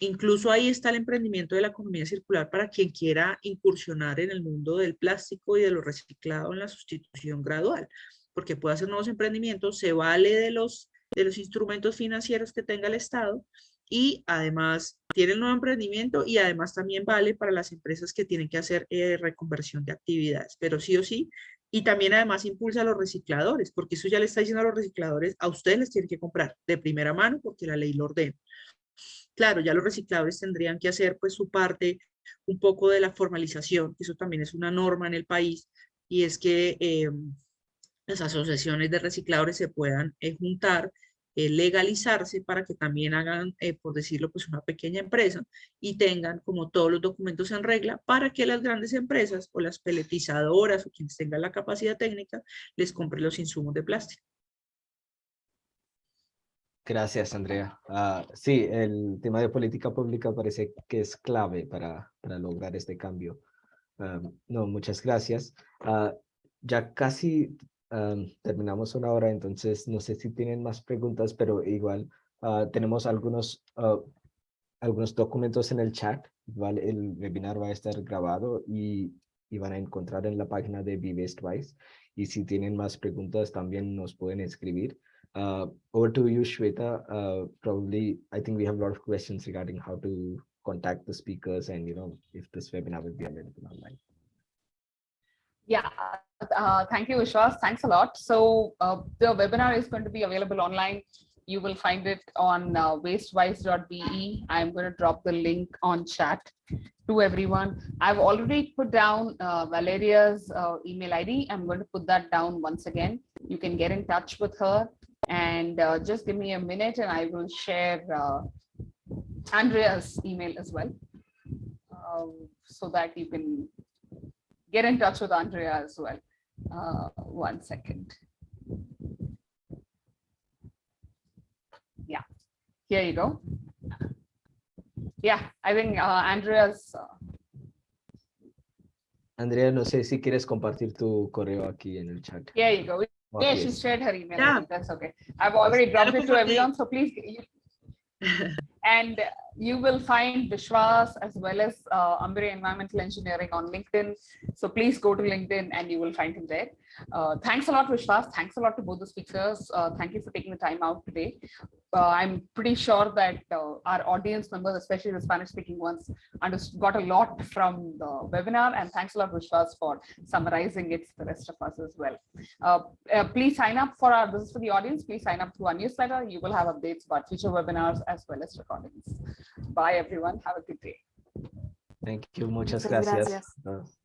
Incluso ahí está el emprendimiento de la economía circular para quien quiera incursionar en el mundo del plástico y de lo reciclado en la sustitución gradual, porque puede hacer nuevos emprendimientos, se vale de los, de los instrumentos financieros que tenga el Estado y además tiene el nuevo emprendimiento y además también vale para las empresas que tienen que hacer eh, reconversión de actividades, pero sí o sí, y también además impulsa a los recicladores, porque eso ya le está diciendo a los recicladores, a ustedes les tienen que comprar de primera mano porque la ley lo ordena. Claro, ya los recicladores tendrían que hacer pues su parte un poco de la formalización, eso también es una norma en el país, y es que eh, las asociaciones de recicladores se puedan eh, juntar, eh, legalizarse para que también hagan, por decirlo, pues una pequeña empresa y tengan como todos los documentos en regla para que las grandes empresas o las peletizadoras o quienes tengan la capacidad técnica les compren los insumos de plástico. Gracias, Andrea. Ah, sí, el tema de política pública parece que es clave para, para lograr este cambio. no, muchas gracias. Ah, ya casi terminamos una hora, entonces no sé si tienen más preguntas, pero igual ah, tenemos algunos, algunos documentos en el chat. El webinar va a estar grabado y, y van a encontrar en la página de Vivest Wise. Y si tienen más preguntas, también nos pueden escribir. Uh, over to you, Shweta. Uh, probably, I think we have a lot of questions regarding how to contact the speakers and, you know, if this webinar will be available online. Yeah, uh, thank you, Vishwas. Thanks a lot. So uh, the webinar is going to be available online. You will find it on uh, wastewise.be. I'm going to drop the link on chat to everyone. I've already put down uh, Valeria's uh, email ID. I'm going to put that down once again. You can get in touch with her and uh, just give me a minute and I will share uh, Andrea's email as well. Um, so that you can get in touch with Andrea as well. Uh, one second. Yeah, here you go. Yeah, I think uh, Andrea's. Uh, Andrea, no sé si quieres compartir tu correo aquí en el chat. Here you go. Yeah, she shared her email. Yeah. That's okay. I've already dropped it to everyone, so please. <laughs> and you will find Vishwas as well as uh, Ambre Environmental Engineering on LinkedIn. So please go to LinkedIn and you will find him there. Uh, thanks a lot, Vishwas. Thanks a lot to both the speakers. Uh, thank you for taking the time out today. Uh, I'm pretty sure that uh, our audience members, especially the Spanish speaking ones, got a lot from the webinar. And thanks a lot, Vishwas, for summarizing it for the rest of us as well. Uh, please sign up for our, this is for the audience, please sign up to our newsletter. You will have updates about future webinars as well as recordings. Bye, everyone. Have a good day. Thank you. Muchas, Muchas gracias. gracias.